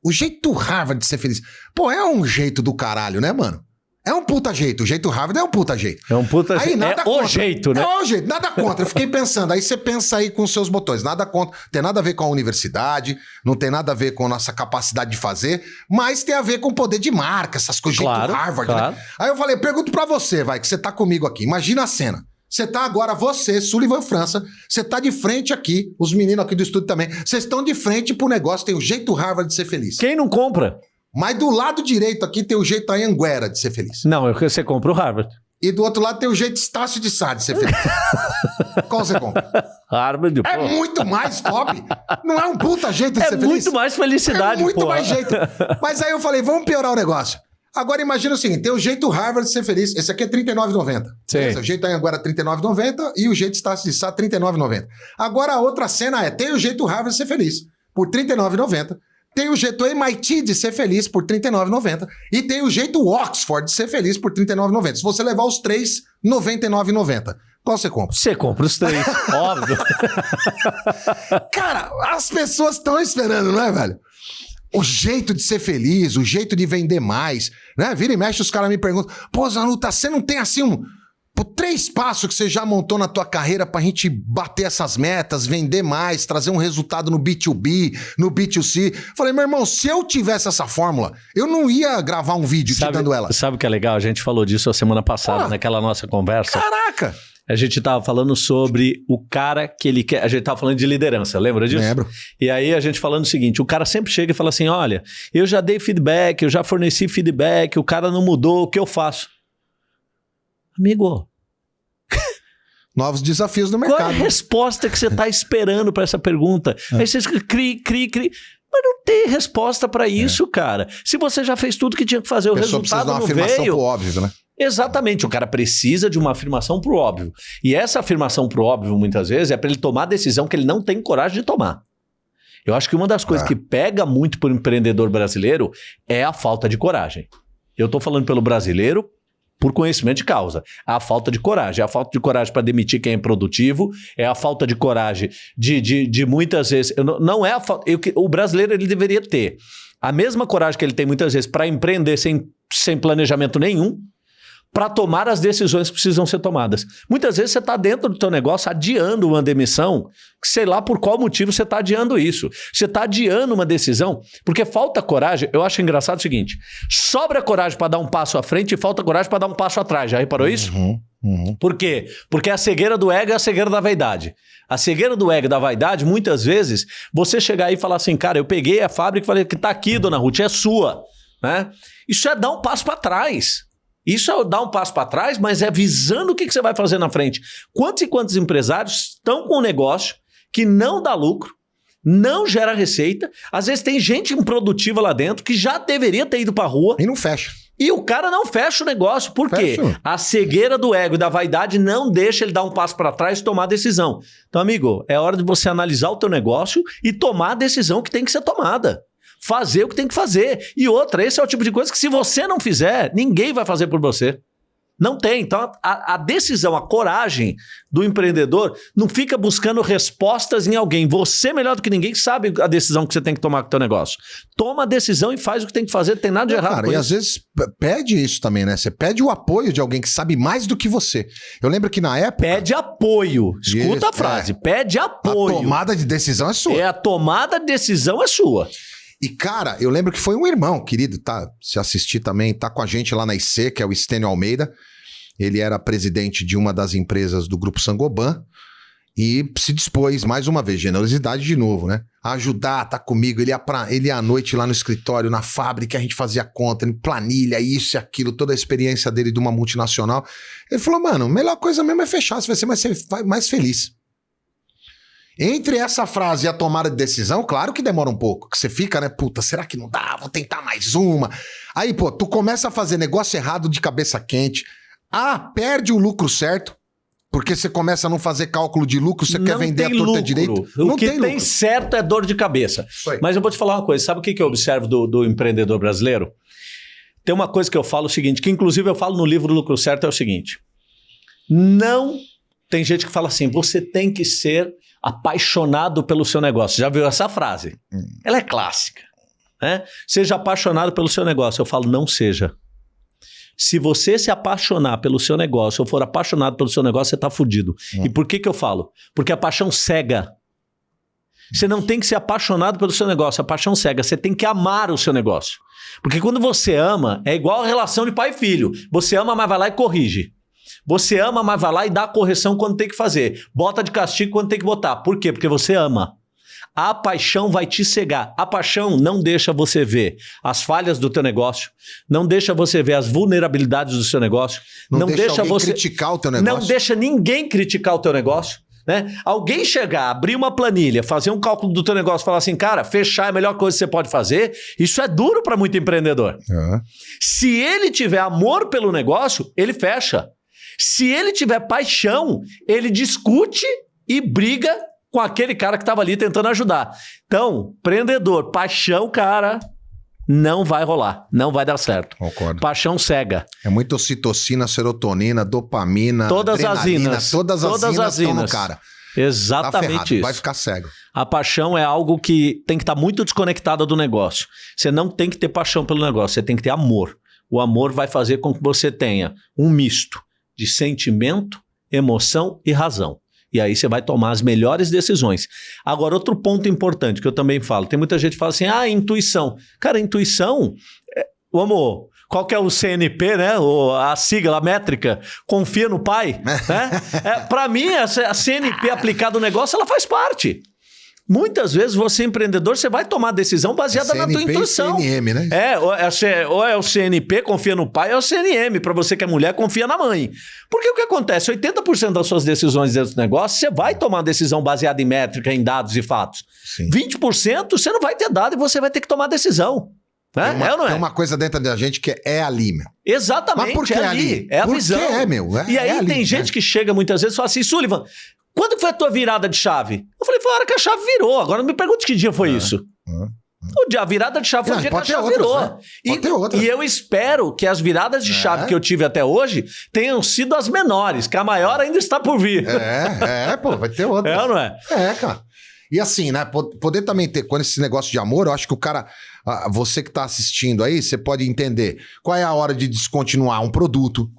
O jeito Harvard de ser feliz. Pô, é um jeito do caralho, né, mano? É um puta jeito. O jeito Harvard é um puta jeito. É um puta Aí, jeito. nada É o contra. jeito, né? É o jeito, nada contra. Eu fiquei pensando, aí você pensa aí com os seus botões, nada contra. Tem nada a ver com a universidade, não tem nada a ver com a nossa capacidade de fazer, mas tem a ver com o poder de marca, essas coisas, jeito Claro, Harvard, claro. né? Aí eu falei, pergunto pra você, vai, que você tá comigo aqui. Imagina a cena. Você tá agora, você, Sullivan França, você tá de frente aqui, os meninos aqui do estúdio também, vocês estão de frente pro negócio, tem o jeito Harvard de ser feliz. Quem não compra? Mas do lado direito aqui tem o jeito Anhanguera de ser feliz. Não, eu- você compra o Harvard. E do outro lado tem o jeito Estácio de Sá de ser feliz. (laughs) Qual você compra? Harvard, É pô. muito mais top. Não é um puta jeito de É ser feliz. muito mais felicidade, É muito pô. mais jeito. Mas aí eu falei, vamos piorar o negócio. Agora imagina o seguinte, tem o jeito Harvard de ser feliz. Esse aqui é R$ 39,90. Sim. Beleza? O jeito agora é R$ 39,90 e o jeito Estácio de Sá R$ 39,90. Agora a outra cena é, tem o jeito Harvard de ser feliz por R$ 39,90. Tem o jeito MIT de ser feliz por R$ 39,90. E tem o jeito Oxford de ser feliz por R$ 39,90. Se você levar os três, R$ 99,90. Qual você compra? Você compra os três, (laughs) óbvio. Cara, as pessoas estão esperando, não é, velho? O jeito de ser feliz, o jeito de vender mais, né? Vira e mexe, os caras me perguntam, pô, Zanuta, você não tem assim um. Pô, três passos que você já montou na tua carreira pra gente bater essas metas, vender mais, trazer um resultado no B2B, no B2C. Falei, meu irmão, se eu tivesse essa fórmula, eu não ia gravar um vídeo te sabe, dando ela. sabe o que é legal? A gente falou disso a semana passada, Ah. naquela nossa conversa. Caraca! A gente tava falando sobre o cara que ele quer. A gente tava falando de liderança, lembra disso? Lembro. E aí a gente falando o seguinte: o cara sempre chega e fala assim: olha, eu já dei feedback, eu já forneci feedback, o cara não mudou, o que eu faço? Amigo, (laughs) Novos desafios no qual é a mercado. resposta que você tá esperando para essa pergunta? É. Aí você cri, cri, cri. Mas não tem resposta para isso, cara. Se você já fez tudo que tinha que fazer, o A pessoa precisa resultado dar uma não afirmação veio. pro óbvio, né? Exatamente, o cara precisa de uma afirmação pro óbvio. E essa afirmação pro óbvio, muitas vezes, é para ele tomar a decisão que ele não tem coragem de tomar. Eu acho que uma das coisas É. que pega muito pro empreendedor brasileiro é a falta de coragem. Eu tô falando pelo brasileiro por conhecimento de causa. A falta de coragem. É a falta de coragem para demitir quem é improdutivo, é a falta de coragem de, de, de muitas vezes. não, não é a falta. o brasileiro ele deveria ter a mesma coragem que ele tem muitas vezes para empreender sem, sem planejamento nenhum, para tomar as decisões que precisam ser tomadas. Muitas vezes você está dentro do teu negócio adiando uma demissão, sei lá por qual motivo você está adiando isso. Você está adiando uma decisão, porque falta coragem. Eu acho engraçado o seguinte: sobra coragem para dar um passo à frente e falta coragem para dar um passo atrás. Já reparou isso? Uhum, uhum. Por quê? Porque a cegueira do ego é a cegueira da vaidade. A cegueira do ego da vaidade, muitas vezes, você chegar aí e falar assim, cara, eu peguei a fábrica e falei que tá aqui, dona Ruth, é sua. Né? Isso é dar um passo para trás. Isso é dar um passo para trás, mas é visando o que, que você vai fazer na frente. Quantos e quantos empresários estão com um negócio que não dá lucro, não gera receita, às vezes tem gente improdutiva lá dentro que já deveria ter ido para rua, E não fecha. e o cara não fecha o negócio. Por quê? Fecha. A cegueira do ego e da vaidade não deixa ele dar um passo para trás e tomar a decisão. Então, amigo, é hora de você analisar o teu negócio e tomar a decisão que tem que ser tomada. Fazer o que tem que fazer. E outra, esse é o tipo de coisa que se você não fizer, ninguém vai fazer por você. Não tem. Então, a, a, decisão, a coragem do empreendedor não fica buscando respostas em alguém. Você, melhor do que ninguém, sabe a decisão que você tem que tomar com o teu negócio. Toma a decisão e faz o que tem que fazer, não tem nada de errado cara, e isso. às vezes pede isso também, né? Você pede o apoio de alguém que sabe mais do que você. Eu lembro que na época... Pede apoio. Escuta Isso, a frase. é. Pede apoio. A tomada de decisão é sua. É a tomada de decisão é sua. E, cara, eu lembro que foi um irmão, querido, tá? Se assistir também, tá com a gente lá na IC, que é o Estênio Almeida. Ele era presidente de uma das empresas do Grupo Sangoban e se dispôs, mais uma vez, generosidade de novo, né? Ajudar, tá comigo. Ele ia, pra, ele ia à noite lá no escritório, na fábrica, a gente fazia conta, em planilha, isso e aquilo, toda a experiência dele de uma multinacional. Ele falou, mano, a melhor coisa mesmo é fechar, você vai ser mais, mais feliz. Entre essa frase e a tomada de decisão, claro que demora um pouco. Que você fica, né? Puta, será que não dá? Vou tentar mais uma. Aí, pô, tu começa a fazer negócio errado de cabeça quente. Ah, perde o lucro certo. Porque você começa a não fazer cálculo de lucro, você quer vender a torta lucro. direito. O não que tem, tem, certo é dor de cabeça. aí. Mas eu vou te falar uma coisa. Sabe o que, que eu observo do, do empreendedor brasileiro? Tem uma coisa que eu falo o seguinte, que inclusive eu falo no livro Lucro Certo, é o seguinte. Não... Tem gente que fala assim, você tem que ser apaixonado pelo seu negócio. Já viu essa frase? Hum. Ela é clássica. Né? Seja apaixonado pelo seu negócio. Eu falo, não seja. Se você se apaixonar pelo seu negócio ou for apaixonado pelo seu negócio, você está fudido. Hum. E por que, que eu falo? Porque a paixão cega. Você não tem que ser apaixonado pelo seu negócio, a paixão cega. Você tem que amar o seu negócio. Porque quando você ama, é igual a relação de pai e filho. Você ama, mas vai lá e corrige. Você ama, mas vai lá e dá a correção quando tem que fazer. Bota de castigo quando tem que botar. Por quê? Porque você ama. A paixão vai te cegar. A paixão não deixa você ver as falhas do teu negócio, não deixa você ver as vulnerabilidades do seu negócio, Não, não, deixa, deixa você criticar o teu negócio. não deixa ninguém criticar o teu negócio. Né? Alguém chegar, abrir uma planilha, fazer um cálculo do teu negócio, falar assim, cara, fechar é a melhor coisa que você pode fazer. Isso é duro para muito empreendedor. É. Se ele tiver amor pelo negócio, ele fecha. Se ele tiver paixão, ele discute e briga com aquele cara que estava ali tentando ajudar. Então, empreendedor, paixão, cara, não vai rolar, não vai dar certo. Concordo. Paixão cega. É muito ocitocina, serotonina, dopamina, Todas as inas. Todas as Todas inas as no cara. Tá Exatamente ferrado, isso. vai ficar cego. A paixão é algo que tem que estar muito desconectada do negócio. Você não tem que ter paixão pelo negócio, você tem que ter amor. O amor vai fazer com que você tenha um misto de sentimento, emoção e razão. E aí você vai tomar as melhores decisões. Agora, outro ponto importante que eu também falo: tem muita gente que fala assim, ah, intuição. Cara, intuição, é, vamos. Qual que é o CNP, né? O, a sigla, a métrica? Confia no pai. (laughs) né? é, Para mim, a, a CNP aplicada no negócio, ela faz parte. Muitas vezes você, empreendedor, você vai tomar decisão baseada na tua CNP e intuição. CNM, né? É, ou é, ou é o CNP, confia no pai, ou é o CNM. Para você que é mulher, confia na mãe. Porque o que acontece? 80% das suas decisões dentro do negócio, você vai tomar decisão baseada em métrica, em dados e fatos. Sim. 20% você não vai ter dado e você vai ter que tomar decisão. Né? Tem uma, é ou não é? tem uma coisa dentro da gente que é ali, meu. Exatamente, Mas por que é ali? ali. É a Por visão. que é, meu? É- e aí é ali, tem né? gente que chega muitas vezes e fala assim, Sullivan, quando foi a tua virada de chave? Eu falei, foi a hora que a chave virou. Agora não me pergunte que dia foi Ah, isso. ah, O dia, a virada de chave foi o dia que a chave outras, virou. né? E, e eu espero que as viradas de É. chave que eu tive até hoje tenham sido as menores, que a maior ainda está por vir. É, é, pô, vai ter outra. (laughs) É ou não é? É, cara. E assim, né? po- Poder também ter, quando esse negócio de amor, eu acho que o cara, você que tá assistindo aí, você pode entender qual é a hora de descontinuar um produto,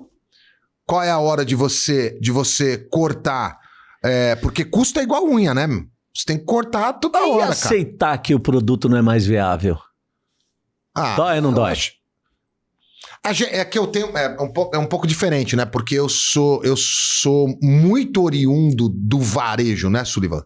qual é a hora de você, de você cortar, é, porque custo é igual unha, né? Você tem que cortar toda E hora, cara. aceitar que o produto não é mais viável? Ah, Dói ou não dói? acho- É que eu tenho. É um, pouco, é um pouco diferente, né? Porque eu sou, eu sou muito oriundo do varejo, né, Sullivan?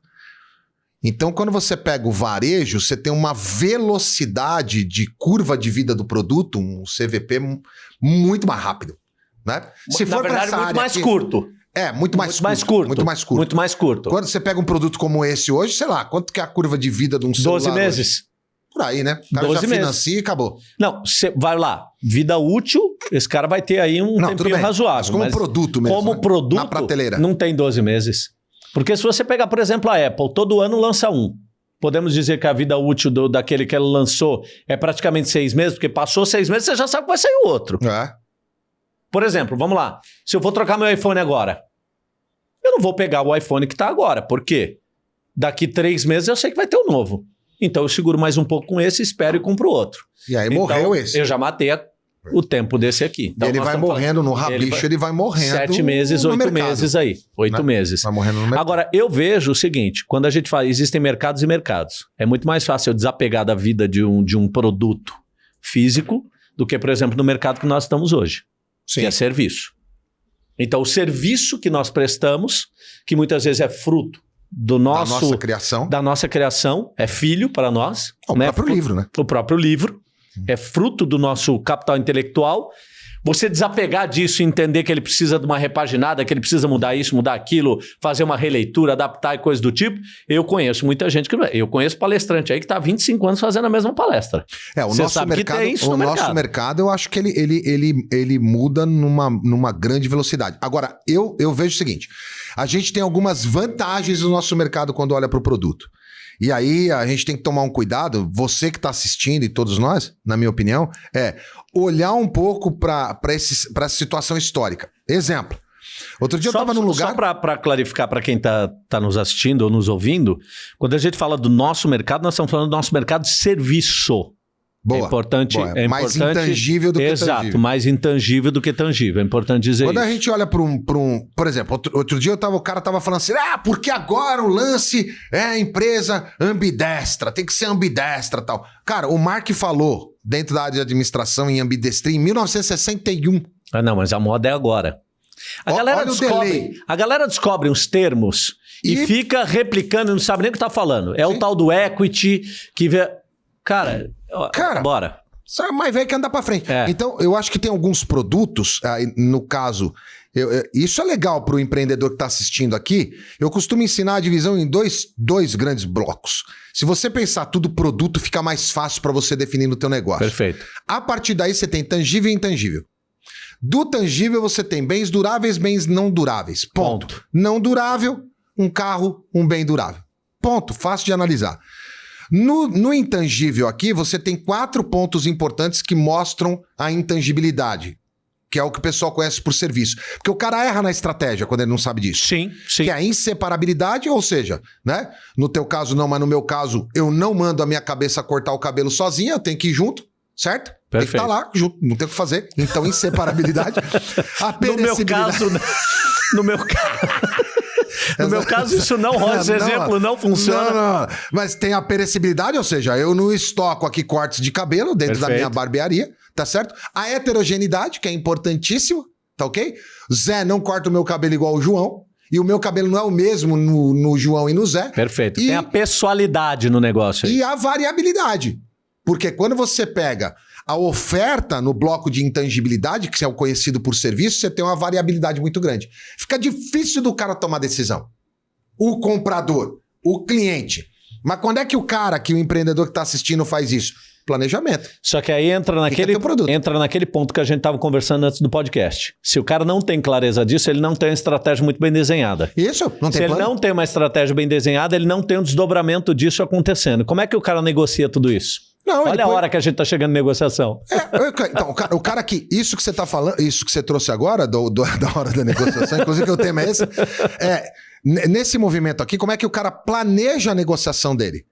Então, quando você pega o varejo, você tem uma velocidade de curva de vida do produto, um CVP mu- muito mais rápido. Né? Na pra verdade, essa muito área mais aqui- curto. É, muito mais, muito mais curto. Muito mais curto. Muito mais curto. Quando você pega um produto como esse hoje, sei lá, quanto que é a curva de vida de um celular? 12 hoje? meses. Por aí, né? O cara 12 já meses. financia e acabou. Não, você vai lá. Vida útil, esse cara vai ter aí um Não, tempinho bem. razoável. Mas como mas produto mesmo. como né? produto, Na prateleira. não tem 12 meses. Porque se você pegar, por exemplo, a Apple, todo ano lança um. Podemos dizer que a vida útil do- daquele que ela lançou é praticamente seis meses, porque passou seis meses, você já sabe que vai sair o outro. É. Por exemplo, vamos lá. Se eu vou trocar meu iPhone agora, eu não vou pegar o iPhone que está agora. Por quê? Daqui três meses eu sei que vai ter o um novo. Então eu seguro mais um pouco com esse, espero e compro outro. E aí então, morreu esse. Eu já matei a, o tempo desse aqui. Então, ele vai morrendo no rabicho, ele vai, ele vai morrendo. Sete meses, oito mercado. meses aí. Oito né? meses. Vai morrendo no mercado. Agora, eu vejo o seguinte: quando a gente fala, existem mercados e mercados. É muito mais fácil eu desapegar da vida de um, de um produto físico do que, por exemplo, no mercado que nós estamos hoje, Sim. que é serviço. Então, o serviço que nós prestamos, que muitas vezes é fruto do nosso, da nossa criação, da nossa criação, é filho para nós. O né? próprio livro, né? O próprio livro é fruto do nosso capital intelectual você desapegar disso e entender que ele precisa de uma repaginada, que ele precisa mudar isso, mudar aquilo, fazer uma releitura, adaptar e coisa do tipo. Eu conheço muita gente que. Eu conheço palestrante aí que está há 25 anos fazendo a mesma palestra. É, o Você nosso mercado, o no nosso mercado. mercado, eu acho que ele, ele, ele, ele muda numa, numa grande velocidade. Agora, eu, eu vejo o seguinte: a gente tem algumas vantagens no nosso mercado quando olha para o produto. E aí a gente tem que tomar um cuidado, você que está assistindo e todos nós, na minha opinião, é olhar um pouco para essa situação histórica. Exemplo. Outro dia só, eu estava num lugar. Só para clarificar para quem está tá nos assistindo ou nos ouvindo, quando a gente fala do nosso mercado, nós estamos falando do nosso mercado de serviço. Boa, é importante, boa. É mais importante, intangível do que exato, tangível. Exato, mais intangível do que tangível. É importante dizer Quando isso. a gente olha para um, um. Por exemplo, outro, outro dia eu tava, o cara tava falando assim: ah, porque agora o lance é a empresa ambidestra, tem que ser ambidestra tal. Cara, o Mark falou dentro da área de administração em ambidestria em 1961. Ah, não, mas a moda é agora. A, o, galera, descobre, a galera descobre uns termos e, e fica replicando, não sabe nem o que tá falando. É Sim. o tal do equity que vê. Cara, Cara, bora. Sabe mais velho que andar para frente. É. Então, eu acho que tem alguns produtos, no caso, eu, eu, isso é legal para o empreendedor que está assistindo aqui. Eu costumo ensinar a divisão em dois, dois grandes blocos. Se você pensar tudo produto, fica mais fácil para você definir no teu negócio. Perfeito. A partir daí você tem tangível e intangível. Do tangível você tem bens duráveis, bens não duráveis. Ponto. Ponto. Não durável, um carro, um bem durável. Ponto. Fácil de analisar. No, no intangível aqui, você tem quatro pontos importantes que mostram a intangibilidade que é o que o pessoal conhece por serviço. Porque o cara erra na estratégia quando ele não sabe disso. Sim, sim. Que é a inseparabilidade, ou seja, né? No teu caso não, mas no meu caso, eu não mando a minha cabeça cortar o cabelo sozinha, eu tenho que ir junto, certo? Perfeito. Tem que estar tá lá junto, não tem o que fazer. Então, inseparabilidade. a (laughs) no meu caso, (laughs) no meu caso no meu caso, isso não rola, esse não, exemplo não funciona. Não, não, Mas tem a perecibilidade, ou seja, eu não estoco aqui cortes de cabelo dentro Perfeito. da minha barbearia, tá certo? A heterogeneidade, que é importantíssimo, tá ok? Zé não corta o meu cabelo igual o João. E o meu cabelo não é o mesmo no, no João e no Zé. Perfeito. E, tem a pessoalidade no negócio aí. E a variabilidade. Porque quando você pega a oferta no bloco de intangibilidade, que é o conhecido por serviço, você tem uma variabilidade muito grande. Fica difícil do cara tomar decisão. O comprador, o cliente. Mas quando é que o cara, que o empreendedor que está assistindo faz isso? Planejamento. Só que aí entra naquele, entra naquele ponto que a gente estava conversando antes do podcast. Se o cara não tem clareza disso, ele não tem uma estratégia muito bem desenhada. Isso, não tem Se plano. ele não tem uma estratégia bem desenhada, ele não tem um desdobramento disso acontecendo. Como é que o cara negocia tudo isso? Não, Olha a hora que a gente está chegando em negociação. É, então, o cara, o cara, que. Isso que você está falando, isso que você trouxe agora, do, do, (laughs) da hora da negociação, inclusive o tema é esse. É, nesse movimento aqui, como é que o cara planeja a negociação dele?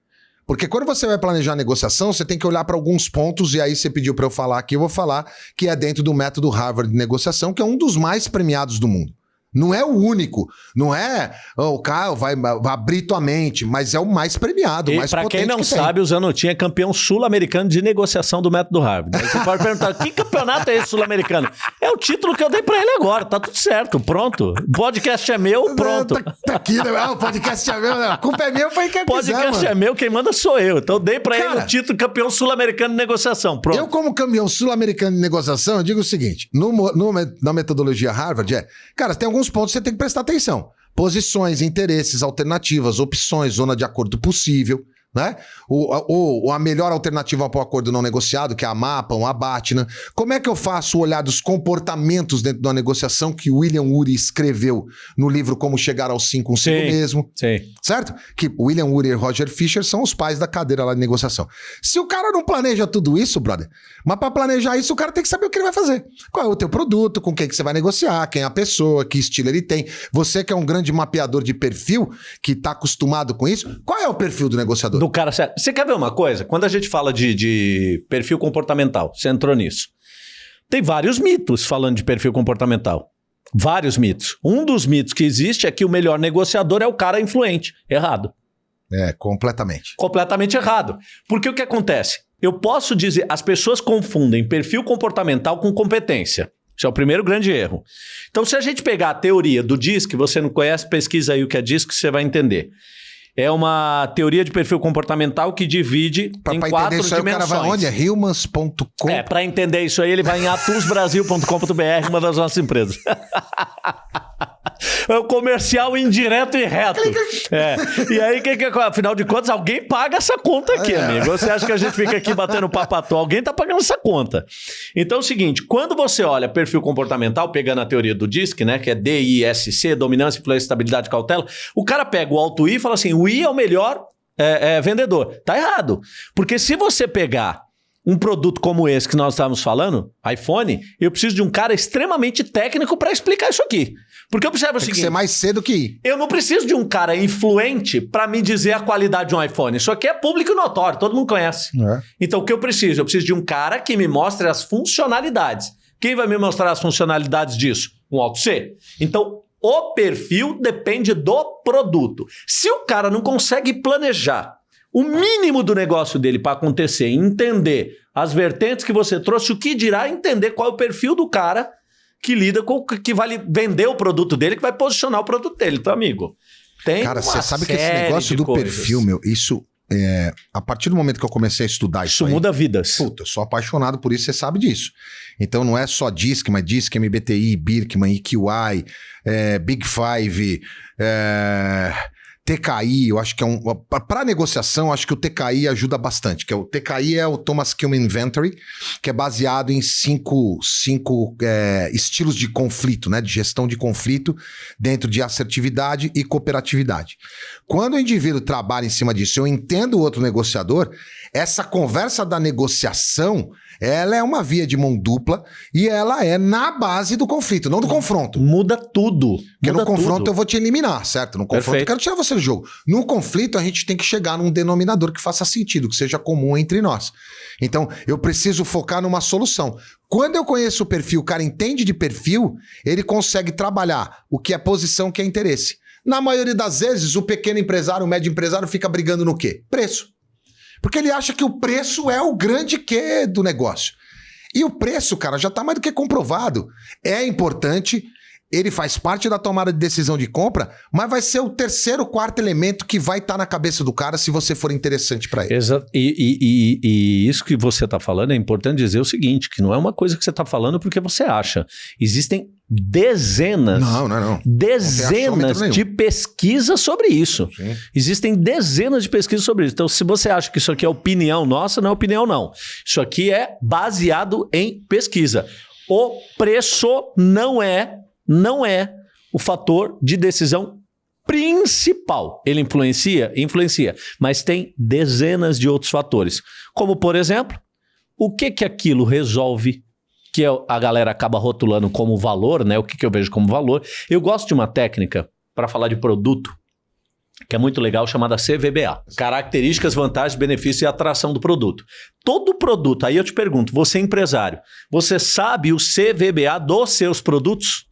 Porque quando você vai planejar a negociação, você tem que olhar para alguns pontos, e aí você pediu para eu falar aqui, eu vou falar, que é dentro do método Harvard de negociação, que é um dos mais premiados do mundo. Não é o único. Não é oh, o cara vai, vai, abrir tua mente, mas é o mais premiado, o mais Para quem não que sabe, o Zanutin é campeão sul-americano de negociação do método Harvard. Aí você pode perguntar: que campeonato é esse sul-americano? É o título que eu dei para ele agora. Tá tudo certo, pronto. O podcast é meu, pronto. Tá, tá aqui, né? Ah, o podcast é meu, né? A culpa é minha, foi quem podcast quiser, é meu, quem manda sou eu. Então eu dei para ele o título campeão sul-americano de negociação. Pronto. Eu, como campeão sul-americano de negociação, eu digo o seguinte: no, no, na metodologia Harvard, é, cara, tem alguns alguns pontos você tem que prestar atenção. Posições, interesses, alternativas, opções, zona de acordo possível, né? Ou, ou, ou a melhor alternativa para o acordo não negociado, que é a MAPA, um Abatna. Como é que eu faço o olhar dos comportamentos dentro de uma negociação que o William Ury escreveu no livro Como Chegar ao Sim Consigo Sim, Mesmo? Sim. Certo? Que William Ury e Roger Fisher são os pais da cadeira lá de negociação. Se o cara não planeja tudo isso, brother, mas para planejar isso, o cara tem que saber o que ele vai fazer. Qual é o teu produto, com quem que você vai negociar, quem é a pessoa, que estilo ele tem. Você que é um grande mapeador de perfil, que está acostumado com isso, qual é o perfil do negociador? Do cara certo. Você quer ver uma coisa? Quando a gente fala de, de perfil comportamental, você entrou nisso. Tem vários mitos falando de perfil comportamental. Vários mitos. Um dos mitos que existe é que o melhor negociador é o cara influente. Errado. É, completamente. Completamente errado. Porque o que acontece? Eu posso dizer, as pessoas confundem perfil comportamental com competência. Isso é o primeiro grande erro. Então, se a gente pegar a teoria do DISC, você não conhece, pesquisa aí o que é DISC, você vai entender. É uma teoria de perfil comportamental que divide Pra, em pra quatro entender isso aí, o dimensões. cara vai onde? É humans.com. É, para entender isso aí, ele vai em atusbrasil.com.br, uma das nossas empresas. (laughs) É o comercial indireto e reto. É. E aí, que, que, afinal de contas, alguém paga essa conta aqui, É. amigo. Você acha que a gente fica aqui batendo papo à toa? Alguém tá pagando essa conta. Então é o seguinte: quando você olha perfil comportamental, pegando a teoria do DISC, né? Que é DISC, dominância, influência, estabilidade, cautela, o cara pega o alto I e fala assim: o I é o melhor é, é, vendedor. Tá errado. Porque se você pegar um produto como esse que nós estávamos falando, iPhone, eu preciso de um cara extremamente técnico para explicar isso aqui. Porque eu observo o Tem que seguinte. ser mais cedo que ir. Eu não preciso de um cara influente para me dizer a qualidade de um iPhone. Isso aqui é público e notório, todo mundo conhece. Então o que eu preciso? Eu preciso de um cara que me mostre as funcionalidades. Quem vai me mostrar as funcionalidades disso? Um Alto C. Então o perfil depende do produto. Se o cara não consegue planejar o mínimo do negócio dele para acontecer, entender as vertentes que você trouxe, o que dirá entender qual é o perfil do cara que lida com que vai vender o produto dele, que vai posicionar o produto dele, então amigo. Tem Cara, você sabe que esse negócio do coisas. perfil, meu, isso é. A partir do momento que eu comecei a estudar isso, Isso aí, muda vidas. Puta, eu sou apaixonado por isso, você sabe disso. Então não é só DISC, mas DISC, MBTI, Birkman, EQI, é, Big Five, é, TKI, eu acho que é um. Para negociação, acho que o TKI ajuda bastante. Que é o TKI é o Thomas Kilman Inventory, que é baseado em cinco, cinco é, estilos de conflito, né? De gestão de conflito dentro de assertividade e cooperatividade. Quando o indivíduo trabalha em cima disso, eu entendo o outro negociador, essa conversa da negociação, ela é uma via de mão dupla e ela é na base do conflito, não do confronto. Muda tudo. Porque muda no confronto tudo. eu vou te eliminar, certo? No confronto Perfeito. eu quero tirar você do jogo. No conflito a gente tem que chegar num denominador que faça sentido, que seja comum entre nós. Então eu preciso focar numa solução. Quando eu conheço o perfil, o cara entende de perfil, ele consegue trabalhar o que é posição, o que é interesse. Na maioria das vezes, o pequeno empresário, o médio empresário fica brigando no quê? Preço. Porque ele acha que o preço é o grande quê do negócio. E o preço, cara, já está mais do que comprovado. É importante, ele faz parte da tomada de decisão de compra, mas vai ser o terceiro, quarto elemento que vai estar na cabeça do cara se você for interessante para ele. Exa e, e- e- e isso que você está falando é importante dizer o seguinte: que não é uma coisa que você está falando porque você acha. Existem dezenas, Não, não, não. dezenas nenhum. de pesquisas sobre isso. Sim. Existem dezenas de pesquisas sobre isso. Então, se você acha que isso aqui é opinião nossa, não é opinião, não. Isso aqui é baseado em pesquisa. O preço não é, não é o fator de decisão principal. Ele influencia? Influencia. Mas tem dezenas de outros fatores. Como, por exemplo, o que que aquilo resolve que a galera acaba rotulando como valor, né? O que, que eu vejo como valor. Eu gosto de uma técnica para falar de produto que é muito legal, chamada CVBA. Características, vantagens, benefícios e atração do produto. Todo produto, aí eu te pergunto, você é empresário, você sabe o CVBA dos seus produtos?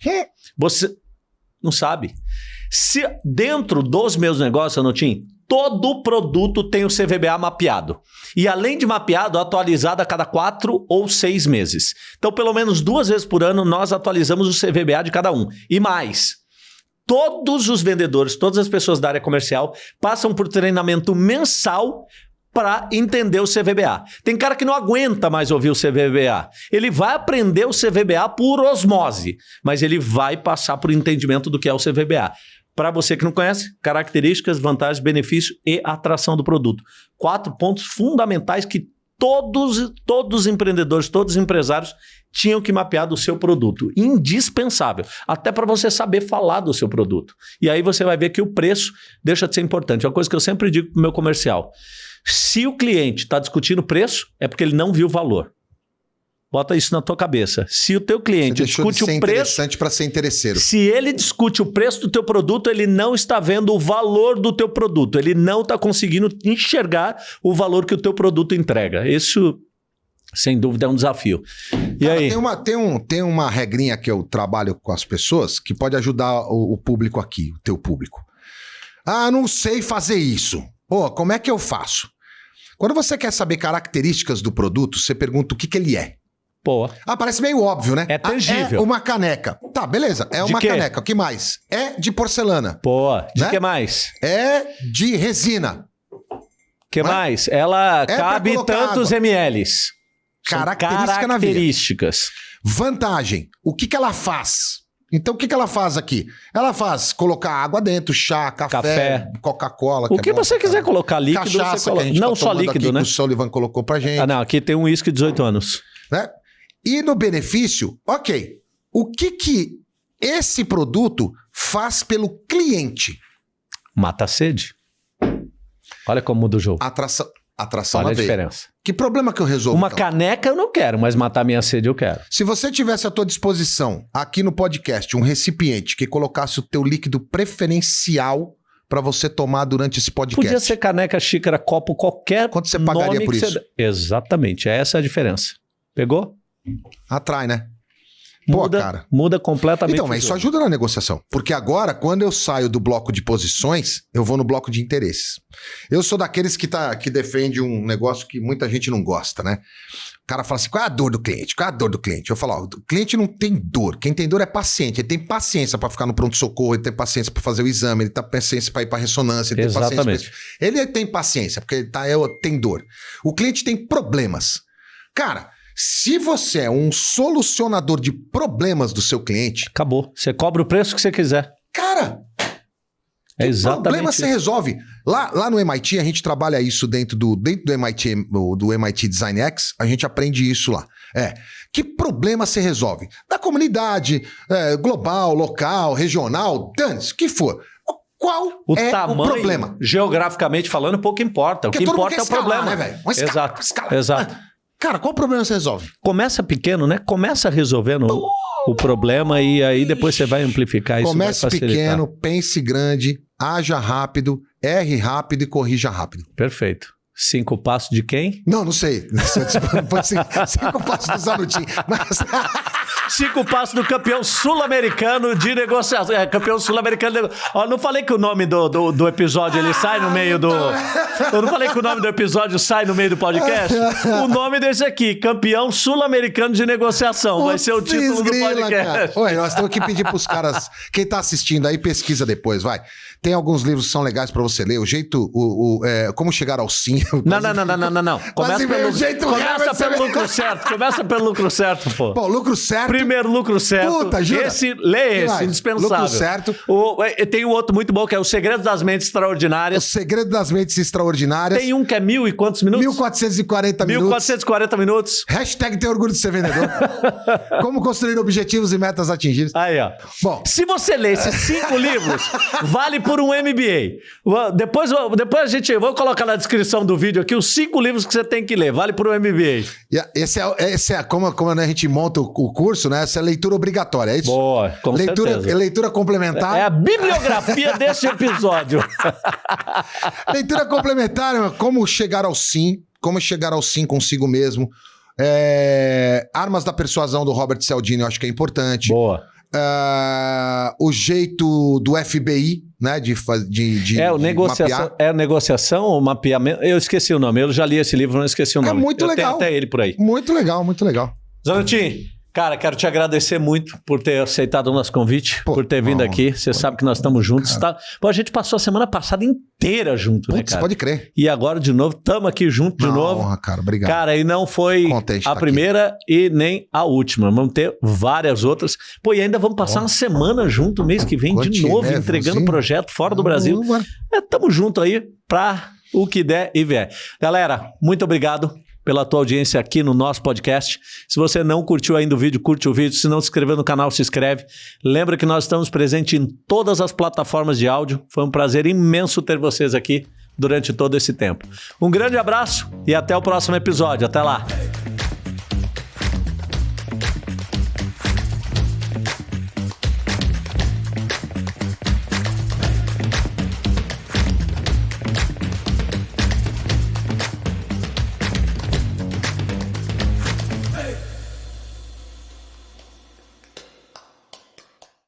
Você não sabe. Se dentro dos meus negócios, Anotim, todo produto tem o CVBA mapeado. E além de mapeado, atualizado a cada quatro ou seis meses. Então, pelo menos duas vezes por ano, nós atualizamos o CVBA de cada um. E mais, todos os vendedores, todas as pessoas da área comercial passam por treinamento mensal para entender o CVBA. Tem cara que não aguenta mais ouvir o CVBA. Ele vai aprender o CVBA por osmose, mas ele vai passar por entendimento do que é o CVBA. Para você que não conhece, características, vantagens, benefícios e atração do produto. Quatro pontos fundamentais que todos, todos os empreendedores, todos os empresários tinham que mapear do seu produto. Indispensável. Até para você saber falar do seu produto. E aí você vai ver que o preço deixa de ser importante. É uma coisa que eu sempre digo para o meu comercial. Se o cliente está discutindo preço, é porque ele não viu o valor. Bota isso na tua cabeça. Se o teu cliente discute o preço, interessante para ser interesseiro. Se ele discute o preço do teu produto, ele não está vendo o valor do teu produto. Ele não está conseguindo enxergar o valor que o teu produto entrega. Isso, sem dúvida, é um desafio. E Cara, aí? Tem uma, tem, um, tem uma regrinha que eu trabalho com as pessoas que pode ajudar o, o público aqui, o teu público. Ah, não sei fazer isso. Pô, como é que eu faço? Quando você quer saber características do produto, você pergunta o que, que ele é. Pô, Ah, parece meio óbvio, né? É Ah, tangível. é uma caneca. Tá, beleza. É uma caneca. O que mais? É de porcelana. pô, de Né? que mais? É de resina. que Não é? mais? Ela pra cabe colocar tantos água. mLs. São Característica na veia. características. Vantagem. O que, que ela faz? Então, o que, que ela faz aqui? Ela faz colocar água dentro, chá, café, Café. Coca-Cola. O que é bom você pra quiser caramba. colocar líquido, Cachaça você que a coloca. gente Não tá só tomando líquido, aqui, né? Que o Sullivan colocou pra gente. Ah, não, aqui tem um uísque de 18 anos. né? E no benefício, ok. O que que esse produto faz pelo cliente? Mata a sede. Olha como muda o jogo. Atração, atração Olha a veia. diferença. Que problema que eu resolvo? Uma então? caneca eu não quero, mas matar minha sede eu quero. Se você tivesse à tua disposição, aqui no podcast, um recipiente que colocasse o teu líquido preferencial para você tomar durante esse podcast. Podia ser caneca, xícara, copo, qualquer Quanto você pagaria por isso? Você... Exatamente, essa é a diferença. Pegou? Atrai, né? Pô, Muda, cara. muda completamente. Então, mas isso ajuda na negociação. Porque agora, quando eu saio do bloco de posições, eu vou no bloco de interesses. Eu sou daqueles que, tá, que defende um negócio que muita gente não gosta, né? O cara fala assim: qual é a dor do cliente? Qual é a dor do cliente? Eu falo: ó, o cliente não tem dor. Quem tem dor é paciente. Ele tem paciência para ficar no pronto-socorro, ele tem paciência para fazer o exame, ele tem paciência para ir para ressonância, ele tem paciência. pra Exatamente. Ele tem paciência, porque ele tá, é, tem dor. O cliente tem problemas. Cara, se você é um solucionador de problemas do seu cliente, Acabou. Você cobra o preço que você quiser. cara, É exatamente. problema você isso. resolve. Lá, lá no MIT, a gente trabalha isso dentro do, dentro do MIT, o- do MIT Design X, a gente aprende isso lá. É. Que problema você resolve? Da comunidade, é, global, local, regional, dane-se, o que for. Qual O é tamanho, o problema? geograficamente falando, pouco importa. O Porque que todo mundo importa é o escalar, problema. né, Exato. escalar. Exato. Cara, qual problema você resolve? Começa pequeno, né? Começa resolvendo o- o problema e aí depois você vai amplificar isso. Comece pequeno, pense grande, haja rápido, erre rápido e corrija rápido. Perfeito. Cinco passos de quem? Não, não sei. (laughs) Pode ser cinco passos do Zanutin. Mas (laughs) Cinco passos do campeão sul-americano de negociação. É, campeão sul-americano de. Ó, não falei que o nome do, do, do episódio ele sai no meio do. Eu não falei que o nome do episódio sai no meio do podcast? O nome desse aqui, campeão sul-americano de negociação. Vai ser o título do Putz, cara. podcast. Oi, nós temos que pedir pros caras. Quem tá assistindo aí, pesquisa depois, vai. Tem alguns livros que são legais pra você ler. O jeito. O, o, é, como chegar ao sim. Não, não, não, não, não, não, não. Começa pelo, o jeito começa Herbert, pelo lucro certo. Começa pelo lucro certo, pô. Pô, lucro certo. Primeiro lucro certo. Puta, jura? Esse, lê esse, indispensável. Lucro certo. O, é, tem o outro muito bom que é O Segredo das Mentes O Extraordinárias. segredo das mentes extraordinárias. Tem um que é mil e quantos minutos? 1440 minutos. 1440 minutos. Hashtag tem orgulho de ser vendedor. (laughs) Como construir objetivos e metas atingidas. Aí, ó. Bom, Se você ler esses cinco (laughs) livros, vale por um MBA. Depois, depois a gente. Vou colocar na descrição do vídeo aqui os cinco livros que você tem que ler. Vale por um MBA. a- esse é, esse é como, como a gente monta o, o curso, né? Essa é leitura obrigatória, é isso? Boa, com leitura, certeza. leitura complementar. É a bibliografia desse episódio. (laughs) Leitura complementar, como chegar ao sim, como chegar ao sim consigo mesmo. É, Armas da Persuasão do Robert Cialdini, eu acho que é importante. Boa. É, o jeito do FBI, né, de, de, de É, o negociação, mapear. é negociação ou mapeamento? Eu esqueci o nome. Eu já li esse livro, não esqueci o É nome. muito Eu legal. até ele por aí. Muito legal, muito legal. Zanutin, Cara, quero te agradecer muito por ter aceitado o nosso convite, Pô, por ter vindo não, aqui. Você sabe que nós estamos juntos. Tá? Pô, a gente passou a semana passada inteira junto, né, Putz, né, cara? pode crer. E agora, de novo, estamos aqui junto de novo. Honra, cara. Obrigado. Cara, e não foi a tá primeira aqui. e nem a última. Vamos ter várias outras. Pô, e ainda vamos passar uma semana junto mês que vem, de novo, né, entregando o projeto fora do Brasil. É, tamo junto aí pra o que der e vier. Galera, muito obrigado pela tua audiência aqui no nosso podcast. Se você não curtiu ainda o vídeo, curte o vídeo. Se não se inscreveu no canal, se inscreve. Lembra que nós estamos presentes em todas as plataformas de áudio. Foi um prazer imenso ter vocês aqui durante todo esse tempo. Um grande abraço e até o próximo episódio. Até lá!